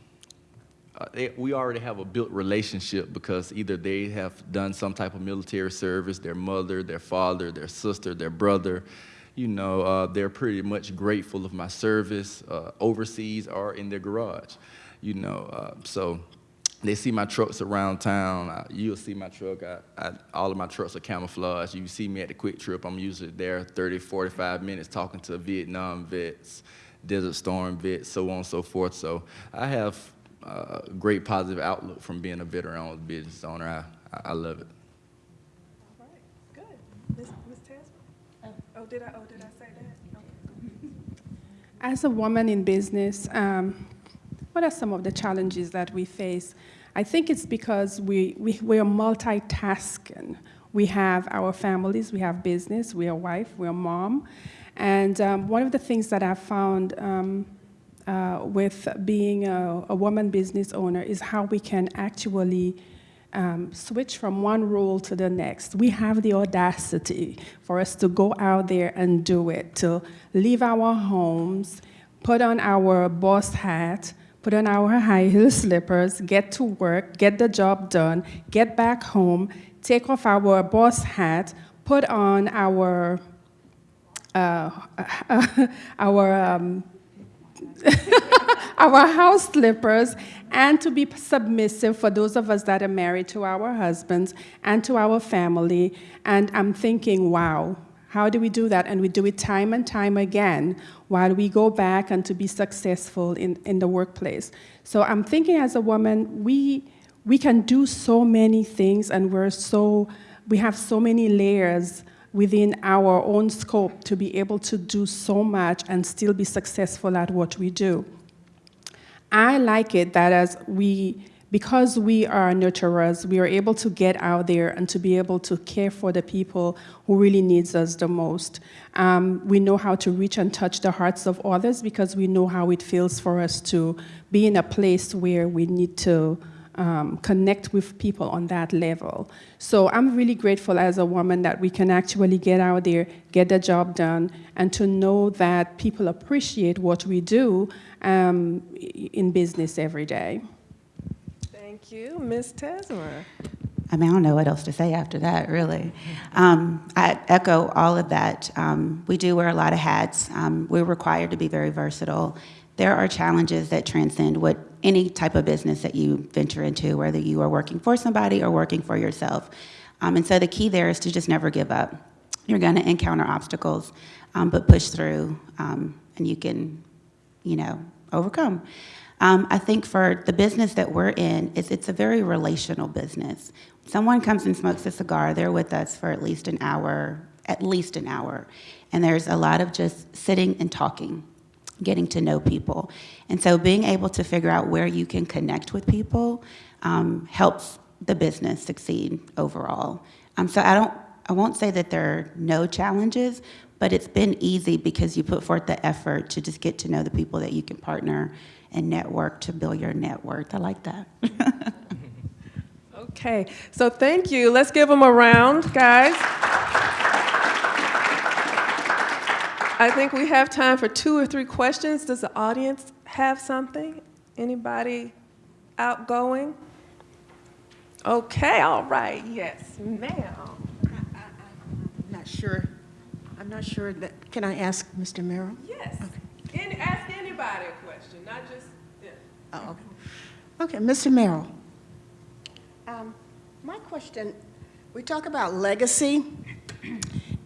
L: they, we already have a built relationship because either they have done some type of military service, their mother, their father, their sister, their brother, you know, uh, they're pretty much grateful of my service uh, overseas or in their garage, you know. Uh, so they see my trucks around town. Uh, you'll see my truck. I, I, all of my trucks are camouflaged. You see me at the QuikTrip. I'm usually there 30, 45 minutes talking to Vietnam vets, Desert Storm vets, so on and so forth. So I have uh, great positive outlook from being a veteran-owned business owner. I, I love it.
A: All right, good. Ms. Ms. Tesmer? Oh, did I, oh, did I say that? Okay.
C: As a woman in business, um, what are some of the challenges that we face? I think it's because we, we, we are multitasking. We have our families, we have business, we are wife, we are mom. And um, one of the things that I've found um, uh, with being a, a, woman business owner is how we can actually um, switch from one role to the next. We have the audacity for us to go out there and do it, to leave our homes, put on our boss hat, put on our high heel slippers, get to work, get the job done, get back home, take off our boss hat, put on our uh, our um, our house slippers and to be submissive for those of us that are married to our husbands and to our family. And I'm thinking, wow, how do we do that? And we do it time and time again while we go back and to be successful in, in the workplace. So I'm thinking as a woman, we, we can do so many things and we're so, we have so many layers within our own scope to be able to do so much and still be successful at what we do. I like it that as we, because we are nurturers, we are able to get out there and to be able to care for the people who really needs us the most. Um, we know how to reach and touch the hearts of others because we know how it feels for us to be in a place where we need to um, connect with people on that level. So I'm really grateful as a woman that we can actually get out there, get the job done, and to know that people appreciate what we do um, in business every day.
A: Thank you. Ms. Tesmer.
K: I mean, I don't know what else to say after that, really. Um, I echo all of that. Um, we do wear a lot of hats. Um, we're required to be very versatile. There are challenges that transcend what any type of business that you venture into, whether you are working for somebody or working for yourself. Um, and so the key there is to just never give up. You're going to encounter obstacles, um, but push through, um, and you can, you know, overcome. Um, I think for the business that we're in, it's, it's a very relational business. Someone comes and smokes a cigar, they're with us for at least an hour, at least an hour. And there's a lot of just sitting and talking getting to know people. And so being able to figure out where you can connect with people um, helps the business succeed overall. Um, so I don't, I won't say that there are no challenges, but it's been easy because you put forth the effort to just get to know the people that you can partner and network to build your net worth. I like that.
A: okay, so thank you. Let's give them a round, guys. I think we have time for two or three questions. Does the audience have something? Anybody outgoing? Okay, all right, yes, ma'am.
M: I'm not sure, I'm not sure that, can I ask Mr. Merrill?
A: Yes. Any, ask anybody a question, not just, yeah.
M: Oh, okay. Okay, Mr. Merrill. Um, My question, we talk about legacy,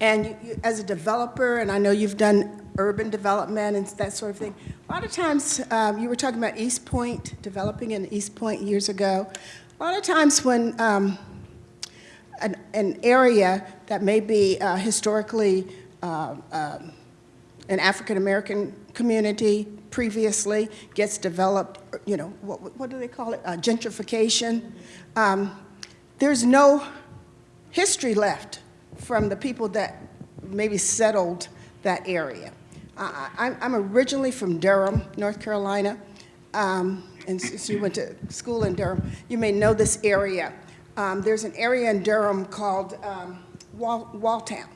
M: and you, you- as a developer, and I know you've done urban development and that sort of thing, a lot of times, um, you were talking about East Point, developing in East Point years ago. A lot of times when um, an, an area that may be uh, historically uh, um, an African-American community previously gets developed, you know, what, what do they call it, Uh, gentrification. Um, There's no history left from the people that maybe settled that area. I- I'm originally from Durham, North Carolina, um, and since you went to school in Durham, you may know this area. Um, There's an area in Durham called um, Wall Walltown,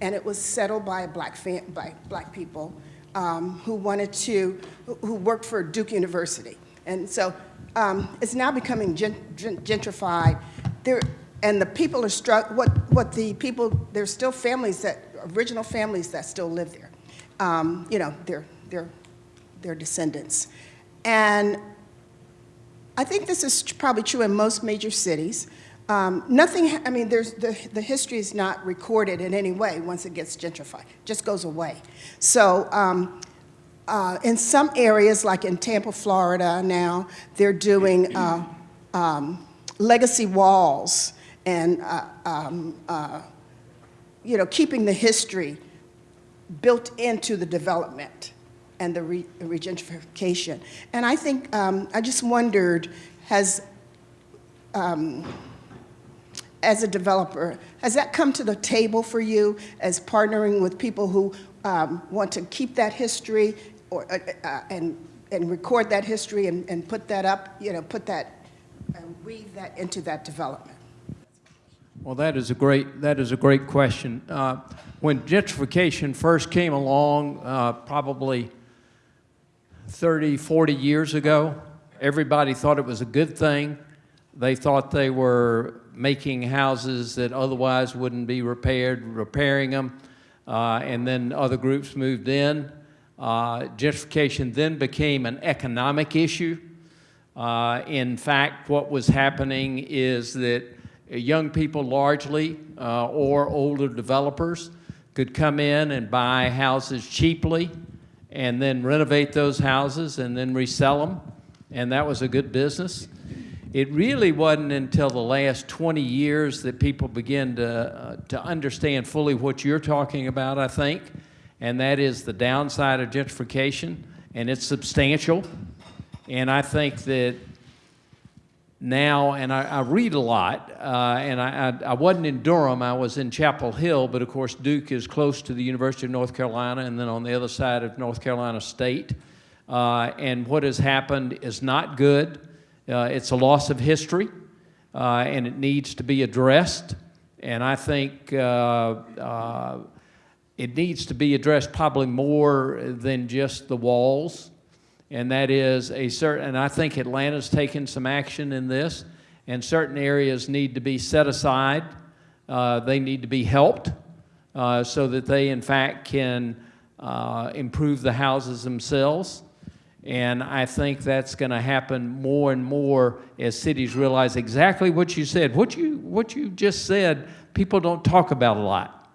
M: and it was settled by black by black people um, who wanted to, who- worked for Duke University. And so um, it's now becoming gen- gen- gentrified. There, and the people are struck, what, what the people, there's still families that, original families that still live there. Um, You know, they're, they're, they're descendants. And I think this is probably true in most major cities. Um, Nothing, I mean, there's, the, the history is not recorded in any way once it gets gentrified, it just goes away. So um, uh, in some areas, like in Tampa, Florida now, they're doing uh, um, legacy walls and, uh, um, uh, you know, keeping the history built into the development and the re- regentrification. And I think, um, I just wondered, has, um, as a developer, has that come to the table for you as partnering with people who um, want to keep that history or, uh, uh, and, and record that history and, and put that up, you know, put that, uh, weave that into that development?
H: Well, that is a great, that is a great question. Uh, When gentrification first came along, uh, probably 30, 40 years ago, everybody thought it was a good thing. They thought they were making houses that otherwise wouldn't be repaired, repairing them, uh, and then other groups moved in. Uh, Gentrification then became an economic issue. Uh, In fact, what was happening is that young people largely, uh, or older developers, could come in and buy houses cheaply and then renovate those houses and then resell them, and that was a good business. It really wasn't until the last 20 years that people began to, uh, to understand fully what you're talking about, I think, and that is the downside of gentrification, and it's substantial. And I think that now, and I, I read a lot, uh, and I, I, I wasn't in Durham, I was in Chapel Hill, but of course Duke is close to the University of North Carolina and then on the other side of North Carolina State. Uh, and what has happened is not good. Uh, it's a loss of history, uh, and it needs to be addressed. And I think uh, uh, it needs to be addressed probably more than just the walls and that is a certain, and I think Atlanta's taken some action in this, and certain areas need to be set aside. Uh, they need to be helped uh, so that they, in fact, can uh, improve the houses themselves. And I think that's going to happen more and more as cities realize exactly what you said. What you, what you just said, people don't talk about a lot.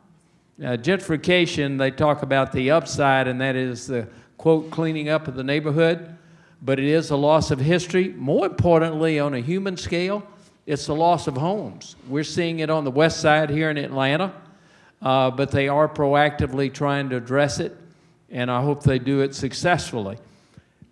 H: Uh, gentrification, they talk about the upside, and that is the quote, cleaning up of the neighborhood, but it is a loss of history. More importantly, on a human scale, it's a loss of homes. We're seeing it on the west side here in Atlanta, uh, but they are proactively trying to address it, and I hope they do it successfully.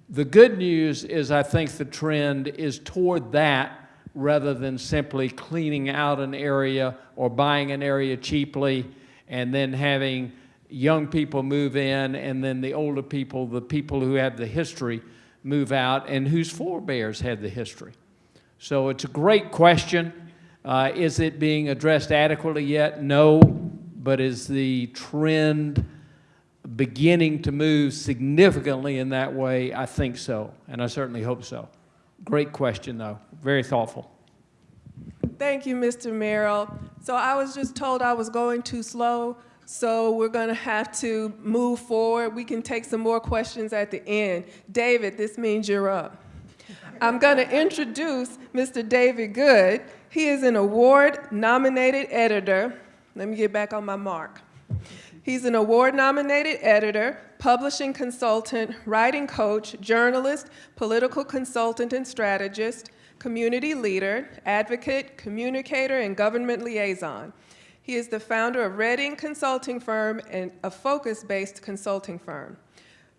H: The good news is I think the trend is toward that rather than simply cleaning out an area or buying an area cheaply and then having young people move in, and then the older people, the people who have the history, move out, and whose forebears had the history. So it's a great question. Uh, is it being addressed adequately yet? No, but is the trend
N: beginning to move significantly in that way? I think so, and I certainly hope so. Great question, though. Very thoughtful.
A: Thank you, Mr. Merrill. So I was just told I was going too slow, so we're going to have to move forward. We can take some more questions at the end. David, this means you're up. I'm going to introduce Mr. David Good. He is an award-nominated editor. Let me get back on my mark. He's an award-nominated editor, publishing consultant, writing coach, journalist, political consultant and strategist, community leader, advocate, communicator, and government liaison. He is the founder of Redding Consulting Firm and a focus-based consulting firm.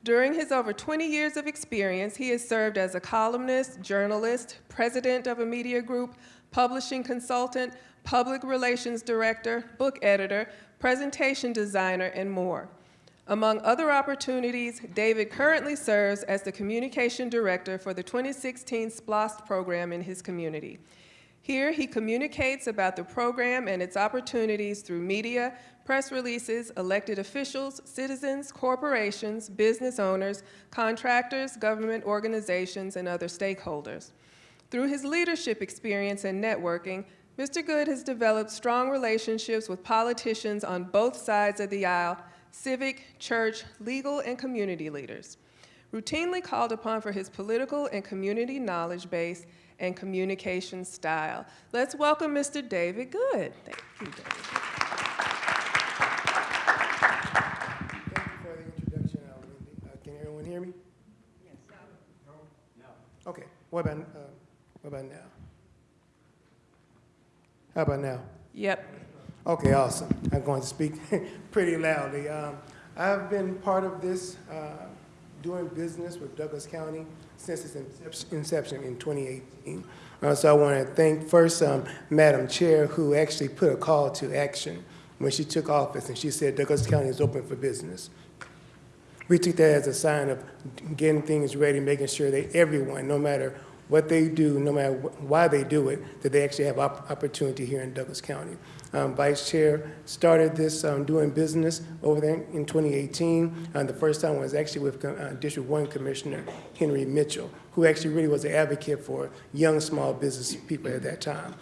A: During his over 20 years of experience, he has served as a columnist, journalist, president of a media group, publishing consultant, public relations director, book editor, presentation designer, and more. Among other opportunities, David currently serves as the communication director for the 2016 SPLOST program in his community. Here, he communicates about the program and its opportunities through media, press releases, elected officials, citizens, corporations, business owners, contractors, government organizations, and other stakeholders. Through his leadership experience and networking, Mr. Good has developed strong relationships with politicians on both sides of the aisle, civic, church, legal, and community leaders. Routinely called upon for his political and community knowledge base and communication style. Let's welcome Mr. David Good. Thank you, David.
O: Thank you for the introduction, uh, Wendy. Uh, Can everyone hear me? Yes. No? Okay, what about, uh, what about now? How about now?
A: Yep.
O: Okay, awesome. I'm going to speak pretty loudly. Um, I've been part of this, uh, doing business with Douglas County since its inception in 2018. Uh, So I want to thank first um, Madam Chair, who actually put a call to action when she took office, and she said Douglas County is open for business. We took that as a sign of getting things ready, making sure that everyone, no matter what they do, no matter wh- why they do it, that they actually have op- opportunity here in Douglas County. Um, Vice Chair started this um, doing business over there in 2018. Uh, the first time was actually with uh, District 1 Commissioner Henry Mitchell, who actually really was an advocate for young small business people at that time.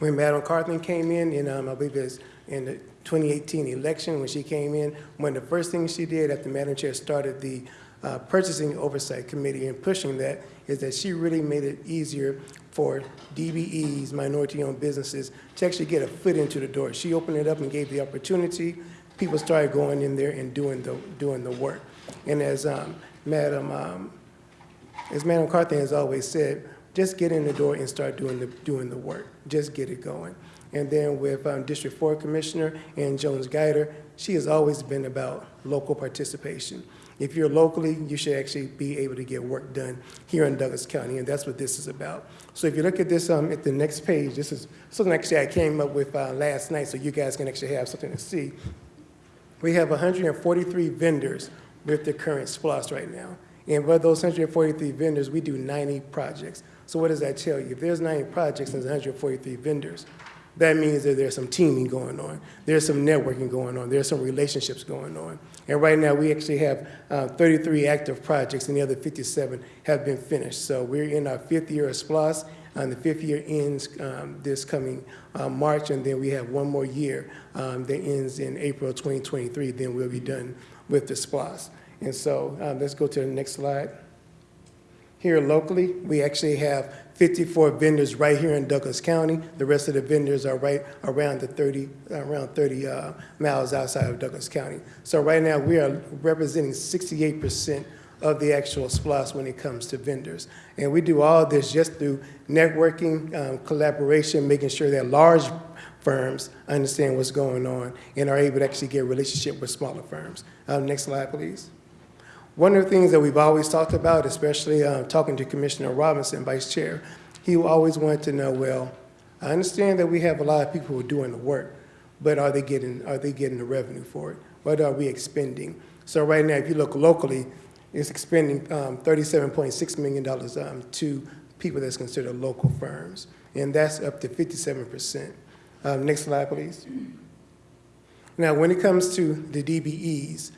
O: When Madam Carthen came in, in um, I believe it was in the 2018 election, when she came in, one of the first things she did after Madam Chair started the uh, Purchasing Oversight Committee and pushing that is that she really made it easier for DBEs, minority-owned businesses, to actually get a foot into the door. She opened it up and gave the opportunity. People started going in there and doing the, doing the work. And as um, Madam, um, as Madam Carthen has always said, just get in the door and start doing the, doing the work. Just get it going. And then with um, District 4 Commissioner Ann Jones Guider, she has always been about local participation. If you're locally, you should actually be able to get work done here in Douglas County, and that's what this is about. So if you look at this um, at the next page, this is something actually I came up with uh, last night, so you guys can actually have something to see. We have 143 vendors with the current SPLOST right now. And of those 143 vendors, we do 90 projects. So what does that tell you? If there's 90 projects and there's 143 vendors, that means that there's some teaming going on. There's some networking going on. There's some relationships going on. And right now, we actually have uh, 33 active projects, and the other 57 have been finished. So we're in our fifth year of SPLOST, and the fifth year ends um, this coming uh, March, and then we have one more year um, that ends in April 2023. Then we'll be done with the SPLOST. And so um, let's go to the next slide. Here locally, we actually have 54 vendors right here in Douglas County. The rest of the vendors are right around the 30, around 30 uh, miles outside of Douglas County. So right now, we are representing 68% of the actual SPLOST when it comes to vendors. And we do all this just through networking, um, collaboration, making sure that large firms understand what's going on and are able to actually get a relationship with smaller firms. Um, next slide, please. One of the things that we've always talked about, especially uh, talking to Commissioner Robinson, Vice Chair, he always wanted to know, well, I understand that we have a lot of people who are doing the work, but are they getting, are they getting the revenue for it? What are we expending? So right now, if you look locally, it's expending um, $37.6 million um, to people that's considered local firms, and that's up to 57%. Um, next slide, please. Now, when it comes to the DBEs,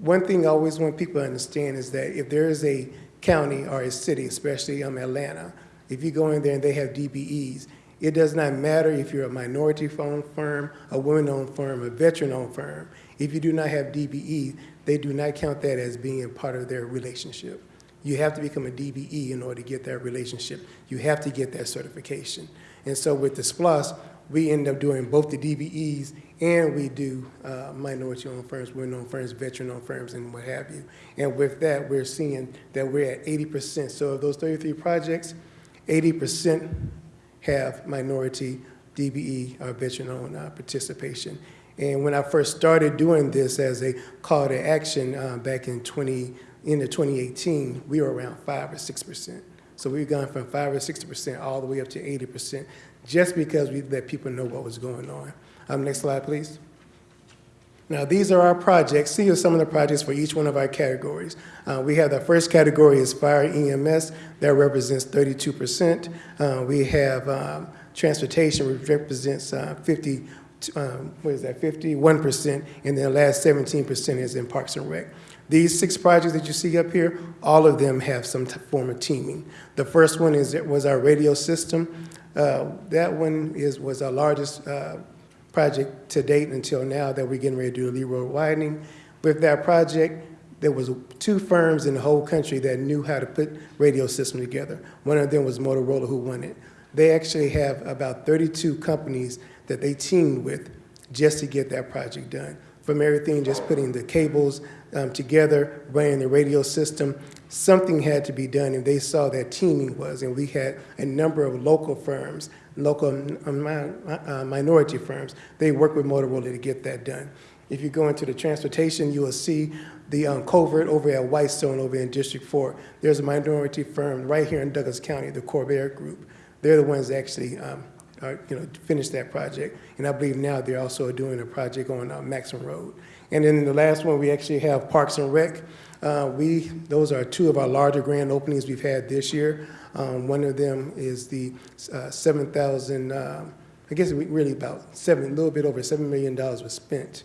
O: one thing I always want people to understand is that if there is a county or a city, especially um, Atlanta, if you go in there and they have DBEs, it does not matter if you're a minority-owned firm, a women-owned firm, a veteran-owned firm. If you do not have DBE, they do not count that as being a part of their relationship. You have to become a DBE in order to get that relationship. You have to get that certification. And so with the SPLOST, we end up doing both the DBEs and we do uh, minority-owned firms, women-owned firms, veteran-owned firms, and what have you. And with that, we're seeing that we're at 80%. So of those 33 projects, 80% have minority, DBE, or veteran-owned uh, participation. And when I first started doing this as a call to action uh, back in 20, into 2018, we were around 5 or 6%. So we've gone from 5 or 60% all the way up to 80% just because we let people know what was going on. Um, next slide, please. Now, these are our projects. These are some of the projects for each one of our categories. Uh, we have the first category is fire EMS. That represents 32%. Uh, we have um, transportation, which represents uh, 50, um, what is that, 51%. And then the last 17% is in Parks and Rec. These six projects that you see up here, all of them have some form of teaming. The first one is was our radio system. Uh, that one is was our largest uh, project to date until now that we're getting ready to do the Lee Road widening. With that project, there was two firms in the whole country that knew how to put radio system together. One of them was Motorola who won it. They actually have about 32 companies that they teamed with just to get that project done. From everything, just putting the cables um, together, running the radio system, something had to be done, and they saw that teaming was, and we had a number of local firms, local um, uh, minority firms. They work with Motorola to get that done. If you go into the transportation, you will see the um, culvert over at Whitestone over in District 4. There's a minority firm right here in Douglas County, the Corvair Group. They're the ones that actually um, are, you know, finished that project. And I believe now they're also doing a project on uh, Maxham Road. And then the last one, we actually have Parks and Rec. Uh, we, those are two of our larger grand openings we've had this year. Um, one of them is the uh, 7,000, um, I guess really about seven, a little bit over $7 million was spent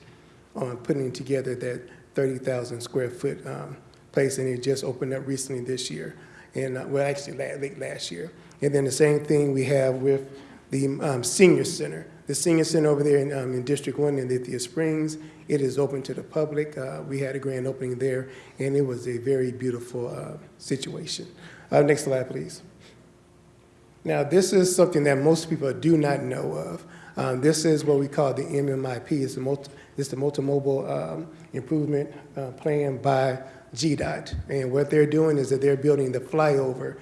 O: on putting together that 30,000 square foot um, place, and it just opened up recently this year, and uh, well, actually late last year. And then the same thing we have with the um, senior center. The senior center over there in, um, in District 1 in Lithia Springs, it is open to the public. Uh, we had a grand opening there, and it was a very beautiful uh, situation. Uh, next slide, please. Now, this is something that most people do not know of. Um, this is what we call the MMIP. It's the, multi, it's the um, Improvement uh, Plan by GDOT. And what they're doing is that they're building the flyover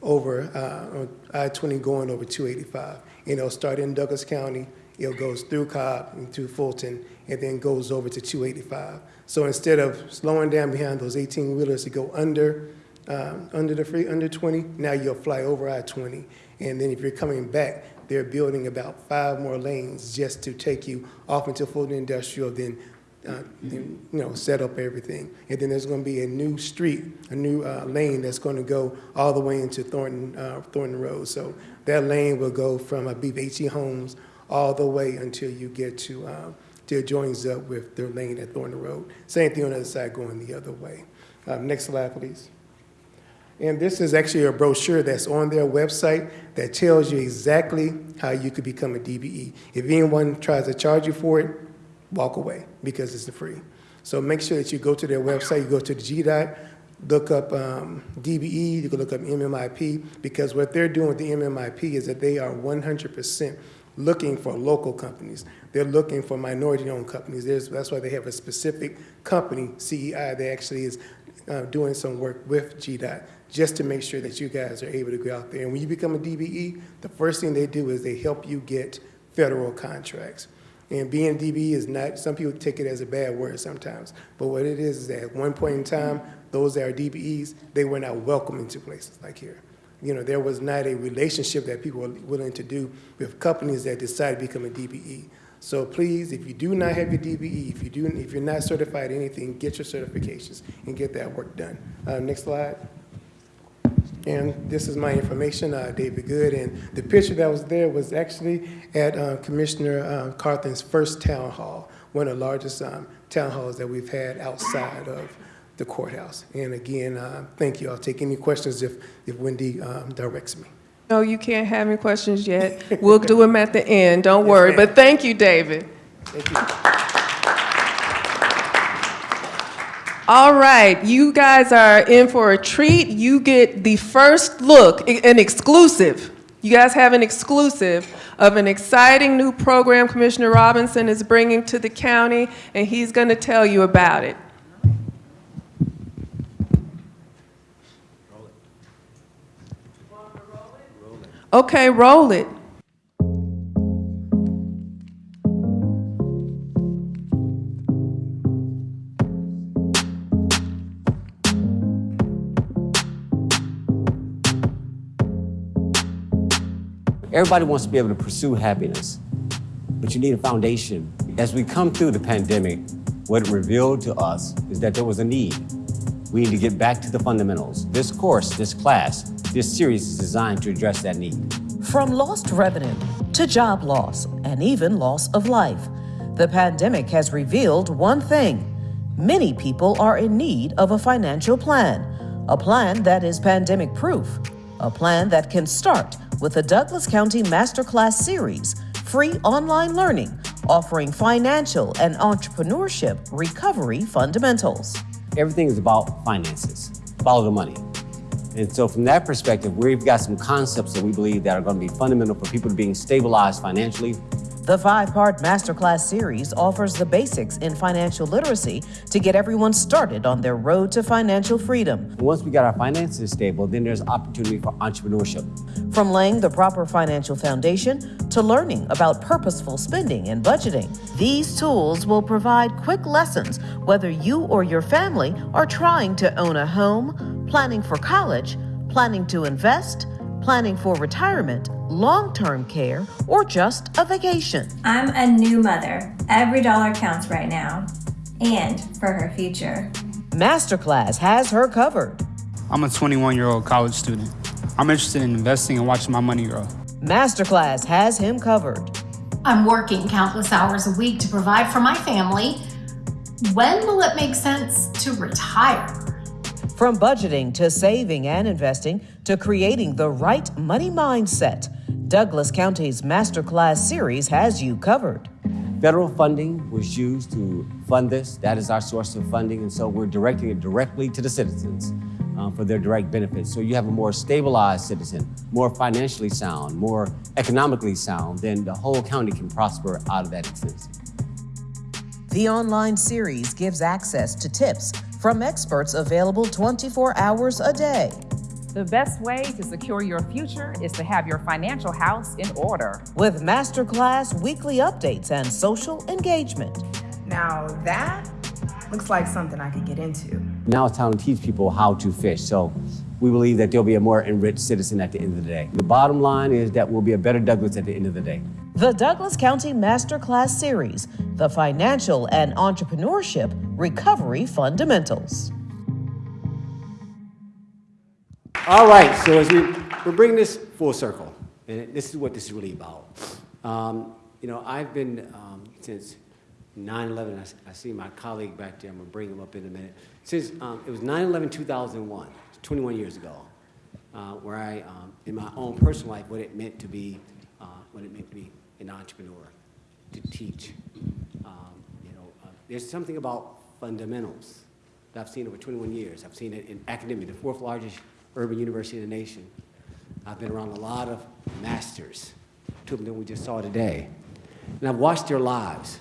O: over uh, I-20 going over 285. And it'll start in Douglas County, it goes through Cobb into Fulton, and then goes over to 285. So instead of slowing down behind those 18-wheelers to go under, um, under the free, under 20, now you'll fly over I-20. And then if you're coming back, they're building about five more lanes just to take you off into Fulton Industrial, then, uh, then you know, set up everything. And then there's going to be a new street, a new uh, lane that's going to go all the way into Thornton, uh, Thornton Road. So that lane will go from, I believe, HE Holmes all the way until you get to, uh, till it joins up with their lane at Thornton Road. Same thing on the other side going the other way. Um, next slide, please. And this is actually a brochure that's on their website that tells you exactly how you could become a DBE. If anyone tries to charge you for it, walk away because it's free. So make sure that you go to their website, you go to the GDOT, look up um, DBE, you can look up MMIP, because what they're doing with the MMIP is that they are 100% looking for local companies. They're looking for minority-owned companies. There's, that's why they have a specific company, CEI, that actually is uh, doing some work with GDOT just to make sure that you guys are able to go out there. And when you become a DBE, the first thing they do is they help you get federal contracts. And being DBE is not, some people take it as a bad word sometimes, but what it is is that at one point in time, those that are DBEs, they were not welcome into places like here. You know, there was not a relationship that people were willing to do with companies that decided to become a DBE. So please, if you do not have your DBE, if you do, if you're not certified anything, get your certifications and get that work done. Uh, next slide. And this is my information, uh, David Good. And the picture that was there was actually at uh, Commissioner uh, Carthen's first town hall, one of the largest um, town halls that we've had outside of the courthouse. And again, uh, thank you. I'll take any questions if, if Wendy um, directs me.
A: No, you can't have any questions yet. We'll do them at the end, don't
O: Yes,
A: worry. But thank you, David.
O: Thank you.
A: All right, you guys are in for a treat. You get the first look, an exclusive. You guys have an exclusive of an exciting new program Commissioner Robinson is bringing to the county, and he's going to tell you about it. Okay, roll it.
F: Everybody wants to be able to pursue happiness, but you need a foundation. As we come through the pandemic, what it revealed to us is that there was a need. We need to get back to the fundamentals. This course, this class, this series is designed to address that need.
P: From lost revenue to job loss and even loss of life, the pandemic has revealed one thing many people are in need of a financial plan, a plan that is pandemic proof, a plan that can start with the Douglas County Masterclass Series, free online learning offering financial and entrepreneurship recovery fundamentals.
F: Everything is about finances. Follow the money. And so from that perspective, we've got some concepts that we believe that are going to be fundamental for people being stabilized financially.
P: The five part masterclass series offers the basics in financial literacy to get everyone started on their road to financial freedom.
F: Once we got our finances stable, then there's opportunity for entrepreneurship.
P: From laying the proper financial foundation to learning about purposeful spending and budgeting, these tools will provide quick lessons whether you or your family are trying to own a home, planning for college, planning to invest, planning for retirement, long term care, or just a vacation.
Q: I'm a new mother. Every dollar counts right now and for her future.
P: Masterclass has her covered.
R: I'm a 21 year old college student. I'm interested in investing and watching my money grow.
P: Masterclass has him covered.
S: I'm working countless hours a week to provide for my family. When will it make sense to retire?
P: From budgeting to saving and investing to creating the right money mindset, Douglas County's Masterclass series has you covered.
F: Federal funding was used to fund this. That is our source of funding. And so we're directing it directly to the citizens uh, for their direct benefits. So you have a more stabilized citizen, more financially sound, more economically sound, then the whole county can prosper out of that existence.
P: The online series gives access to tips from experts available 24 hours a day.
T: The best way to secure your future is to have your financial house in order.
P: With Masterclass weekly updates and social engagement.
U: Now that looks like something I could get into.
F: Now it's time to teach people how to fish. So we believe that there'll be a more enriched citizen at the end of the day. The bottom line is that we'll be a better Douglas at the end of the day.
P: The Douglas County Masterclass Series, the Financial and Entrepreneurship Recovery Fundamentals.
F: All right, so as we, we're bringing this full circle, and this is what this is really about. Um, you know, I've been, um, since 9/11, I I, see my colleague back there, I'm gonna bring him up in a minute. Since, um, it was 9/11, 2001, 21 years ago, uh, where I, um, in my own personal life, what it meant to be, uh, what it meant to be an entrepreneur, to teach. Um, you know, uh, there's something about fundamentals that I've seen over 21 years. I've seen it in academia, the fourth largest urban university in the nation. I've been around a lot of masters, two of them we just saw today. And I've watched their lives.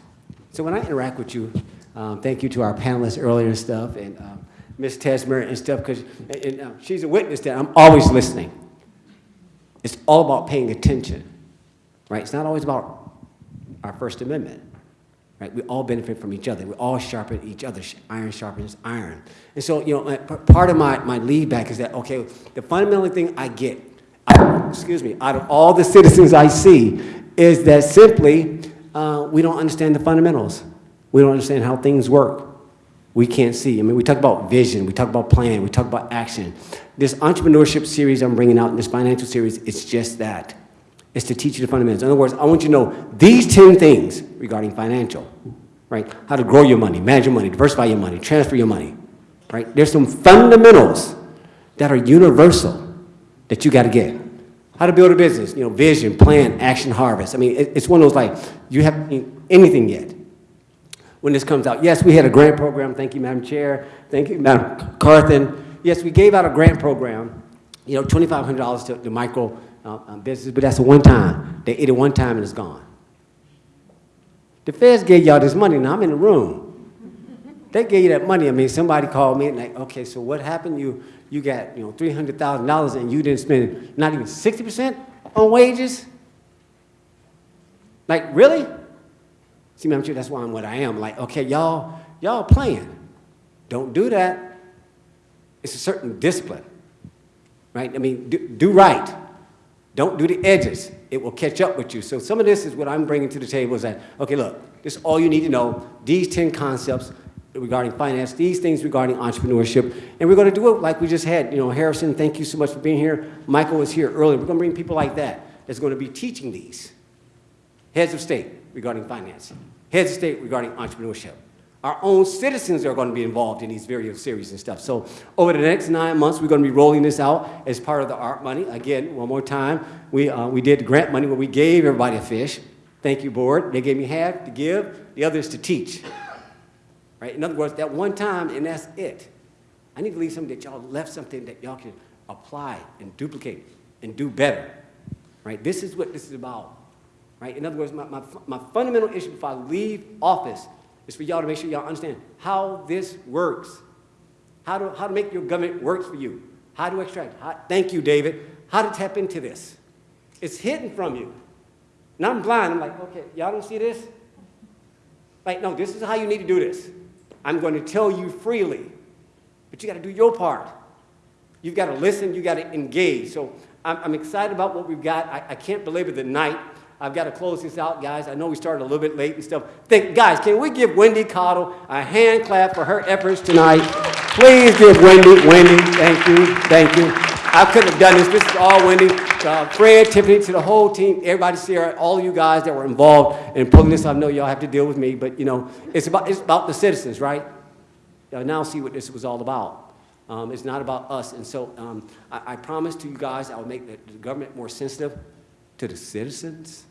F: So when I interact with you, um, thank you to our panelists earlier and stuff, and um, Ms. Tesmer and stuff, because uh, she's a witness that I'm always listening. It's all about paying attention, right? It's not always about our First Amendment, right? We all benefit from each other. We all sharpen each other. Iron sharpens iron. And so, you know, part of my, my lead back is that, okay, the fundamental thing I get, out, excuse me, out of all the citizens I see is that simply uh, we don't understand the fundamentals. We don't understand how things work. We can't see. I mean, we talk about vision, we talk about plan, we talk about action. This entrepreneurship series I'm bringing out in this financial series, it's just that. It's to teach you the fundamentals. In other words, I want you to know these 10 things regarding financial. right? How to grow your money, manage your money, diversify your money, transfer your money, right? There's some fundamentals that are universal that you got to get. How to build a business, you know, vision, plan, action, harvest. I mean, it, it's one of those like, you haven't anything yet when this comes out. Yes, we had a grant program. Thank you, Madam Chair. Thank you, Madam Carthen. Yes, we gave out a grant program, you know, $2,500 to, to micro uh, uh, business, but that's a one time. They ate it one time and it's gone. The feds gave y'all this money, now I'm in the room. They gave you that money. I mean, somebody called me and like, okay, so what happened? You, you got, you know, $300,000 and you didn't spend not even 60% on wages? Like, really? See, Chair, that's why I'm what I am. Like, okay, y'all, y'all playing. Don't do that. It's a certain discipline, right? I mean, do, do right. Don't do the edges. It will catch up with you. So some of this is what I'm bringing to the table is that, okay, look, this is all you need to know. These 10 concepts regarding finance, these things regarding entrepreneurship, and we're going to do it like we just had. You know, Harrison, thank you so much for being here. Michael was here earlier. We're going to bring people like that that's going to be teaching these. Heads of state regarding finance, heads of state regarding entrepreneurship. Our own citizens are going to be involved in these various series and stuff. So over the next nine months, we're going to be rolling this out as part of the art money. Again, one more time, we, uh, we did grant money where we gave everybody a fish. Thank you, board. They gave me half to give, the other is to teach. Right? In other words, that one time, and that's it. I need to leave something that y'all left something that y'all can apply and duplicate and do better. Right? This is what this is about. Right? In other words, my, my, my fundamental issue before I leave office is for y'all to make sure y'all understand how this works. How to, how to make your government work for you. How to extract. How, thank you, David. How to tap into this. It's hidden from you. And I'm blind. I'm like, okay, y'all don't see this? Like, no, this is how you need to do this. I'm going to tell you freely. But you got to do your part. You've got to listen. You've got to engage. So I'm, I'm excited about what we've got. I, I can't belabor the night. I've got to close this out, guys. I know we started a little bit late and stuff. Think, guys, can we give Wendy Cottle a hand clap for her efforts tonight? Please give Wendy, Wendy, thank you, thank you. I couldn't have done this. This is all Wendy. Uh, Fred, Tiffany, to the whole team, everybody, Sarah, all you guys that were involved in pulling this. I know y'all have to deal with me, but you know, it's about, it's about the citizens, right? Now see what this was all about. Um, it's not about us. And so um, I, I promise to you guys I will make the, the government more sensitive to the citizens,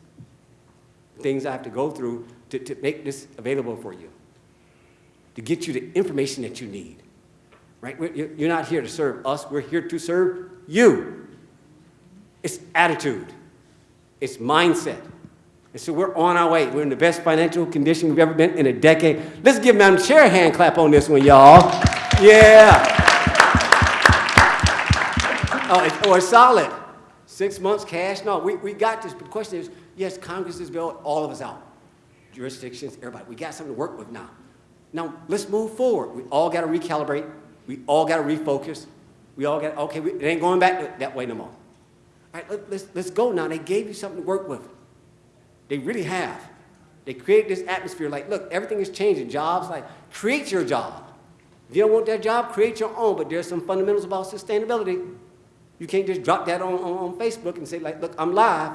F: things I have to go through to, to make this available for you, to get you the information that you need. Right? We're, you're not here to serve us, we're here to serve you. It's attitude, it's mindset. And so we're on our way. We're in the best financial condition we've ever been in a decade. Let's give Madam Chair a hand clap on this one, y'all. Yeah. Oh, it's, oh, it's solid. Six months cash? No, we, we got this. But the question is, yes, Congress has bailed all of us out. Jurisdictions, everybody. We got something to work with now. Now, let's move forward. We all got to recalibrate. We all got to refocus. We all got, okay, we, it ain't going back that way no more. All right, let, let's, let's go now. They gave you something to work with. They really have. They create this atmosphere like, look, everything is changing. Jobs, like, create your job. If you don't want that job, create your own. But there's some fundamentals about sustainability. You can't just drop that on, on, on Facebook and say, like, look, I'm live.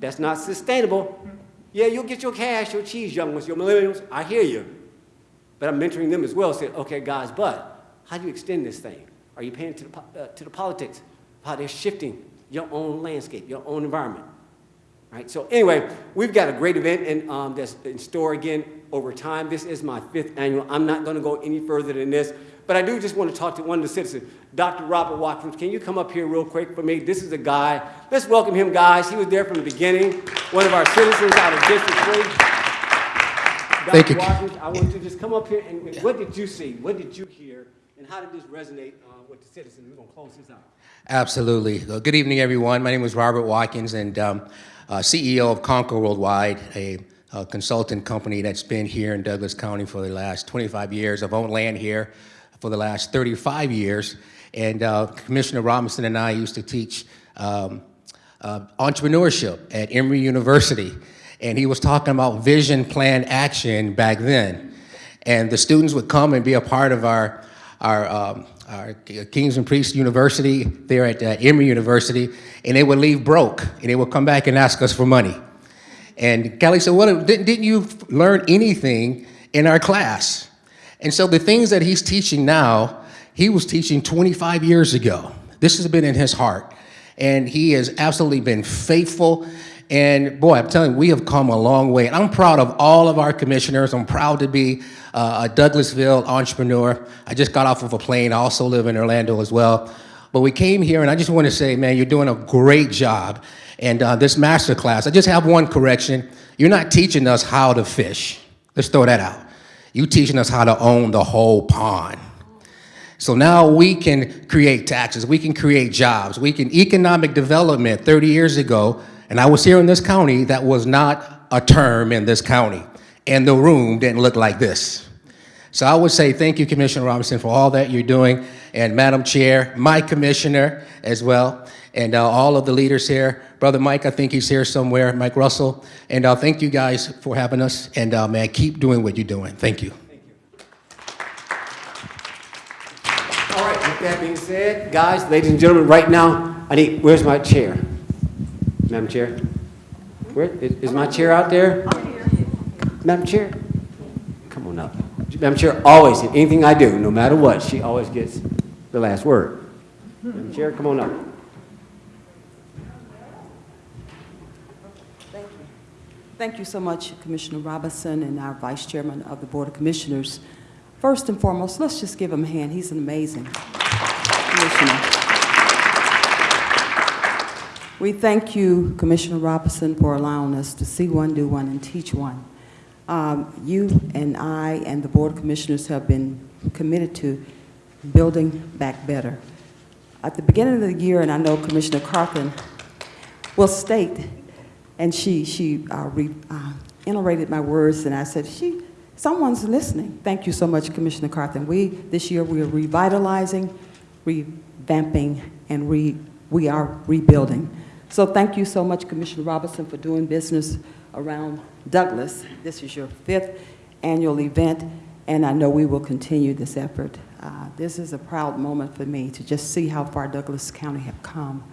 F: That's not sustainable. Yeah, you'll get your cash, your cheese, young ones, your millennials. I hear you. But I'm mentoring them as well. Say, okay, guys, but how do you extend this thing? Are you paying to the, uh, to the politics? How they're shifting your own landscape, your own environment. Right? So anyway, we've got a great event in, um, that's in store again over time. This is my fifth annual. I'm not going to go any further than this, but I do just want to talk to one of the citizens, Dr. Robert Watkins. Can you come up here real quick for me? This is a guy. Let's welcome him, guys. He was there from the beginning, one of our citizens out of District 3. Dr.
D: Thank you.
F: Watkins, I want you to just come up here and what did you see? What did you hear? And how did this resonate uh, with the citizens? We're going to close this out.
V: Absolutely. Uh, Good evening, everyone. My name is Robert Watkins, and um, uh, CEO of Conquer Worldwide, a, uh consultant company that's been here in Douglas County for the last 25 years. I've owned land here for the last 35 years, and uh, Commissioner Robinson and I used to teach um, uh, entrepreneurship at Emory University, and he was talking about vision, plan, action back then. And the students would come and be a part of our, our, um, our Kings and Priests University there at uh, Emory University, and they would leave broke, and they would come back and ask us for money. And Kelly said, well, didn't, didn't you learn anything in our class. And so the things that he's teaching now, he was teaching 25 years ago. This has been in his heart. And he has absolutely been faithful. And boy, I'm telling you, we have come a long way. And I'm proud of all of our commissioners. I'm proud to be uh, a Douglasville entrepreneur. I just got off of a plane. I also live in Orlando as well. But we came here, and I just want to say, man, you're doing a great job. And uh, this master class, I just have one correction. You're not teaching us how to fish. Let's throw that out. You're teaching us how to own the whole pond. So now we can create taxes, we can create jobs, we can economic development 30 years ago, and I was here in this county, that was not a term in this county. And the room didn't look like this. So I would say thank you, Commissioner Robinson, for all that you're doing, and Madam Chair, my commissioner as well, and uh, all of the leaders here. Brother Mike, I think he's here somewhere, Mike Russell. And uh, thank you guys for having us, and uh, man, keep doing what you're doing. Thank you. Thank you.
F: All right, with that being said, guys, ladies and gentlemen, right now, I need, where's my chair? Madam Chair? Where, is, is my chair out there? Madam Chair? Come on up. Madam Chair, always, in anything I do, no matter what, she always gets the last word. Madam Chair, come on up.
W: Thank you Thank you so much, Commissioner Robinson and our Vice Chairman of the Board of Commissioners. First and foremost, let's just give him a hand. He's an amazing commissioner. We thank you, Commissioner Robinson, for allowing us to see one, do one, and teach one. Um, you and I and the Board of Commissioners have been committed to building back better. At the beginning of the year, and I know Commissioner Carthen will state, and she, she uh, re, uh, my words, and I said, she, someone's listening. Thank you so much, Commissioner Carthen. We, this year, we are revitalizing, revamping, and re, we are rebuilding. So thank you so much, Commissioner Robinson, for doing business around Douglas. This is your fifth annual event, and I know we will continue this effort. Uh, this is a proud moment for me to just see how far Douglas County have come.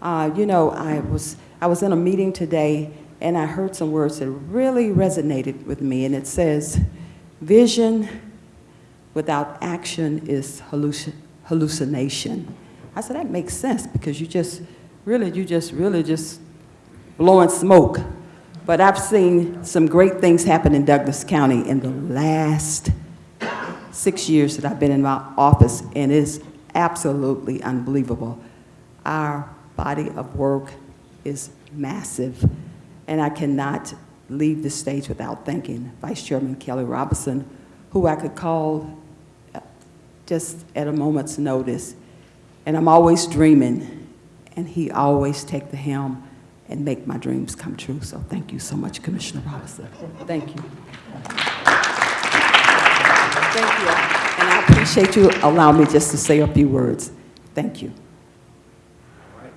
W: Uh, you know, I was, I was in a meeting today, and I heard some words that really resonated with me, and it says, vision without action is halluc hallucination. I said, that makes sense, because you just, really, you just, really just blowing smoke. But I've seen some great things happen in Douglas County in the last six years that I've been in my office, and it's absolutely unbelievable. Our body of work is massive, and I cannot leave the stage without thanking Vice Chairman Kelly Robinson, who I could call just at a moment's notice. And I'm always dreaming, and he always take the helm and make my dreams come true. So thank you so much, Commissioner Robinson. Thank you. Thank you. And I appreciate you allowing me just to say a few words. Thank you. All right.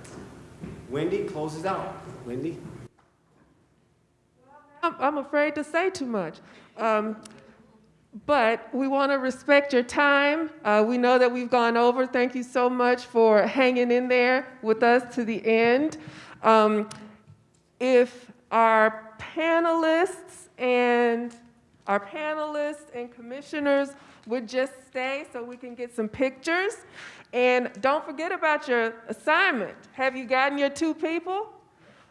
F: Wendy closes out. Wendy?
A: I'm, I'm afraid to say too much. Um, but we want to respect your time. Uh, we know that we've gone over. Thank you so much for hanging in there with us to the end. Um, if our panelists and our panelists and commissioners would just stay so we can get some pictures. And don't forget about your assignment. Have you gotten your two people?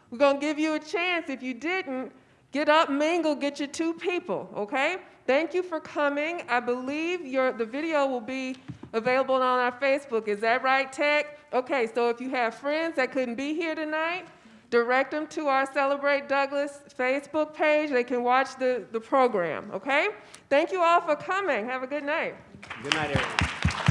A: We're going to give you a chance. If you didn't, get up, mingle, get your two people, okay? Thank you for coming. I believe your, the video will be available on our Facebook. Is that right, Tech? Okay, so if you have friends that couldn't be here tonight, direct them to our Celebrate Douglas Facebook page. They can watch the, the program, okay? Thank you all for coming. Have a good night.
F: Good night, everyone.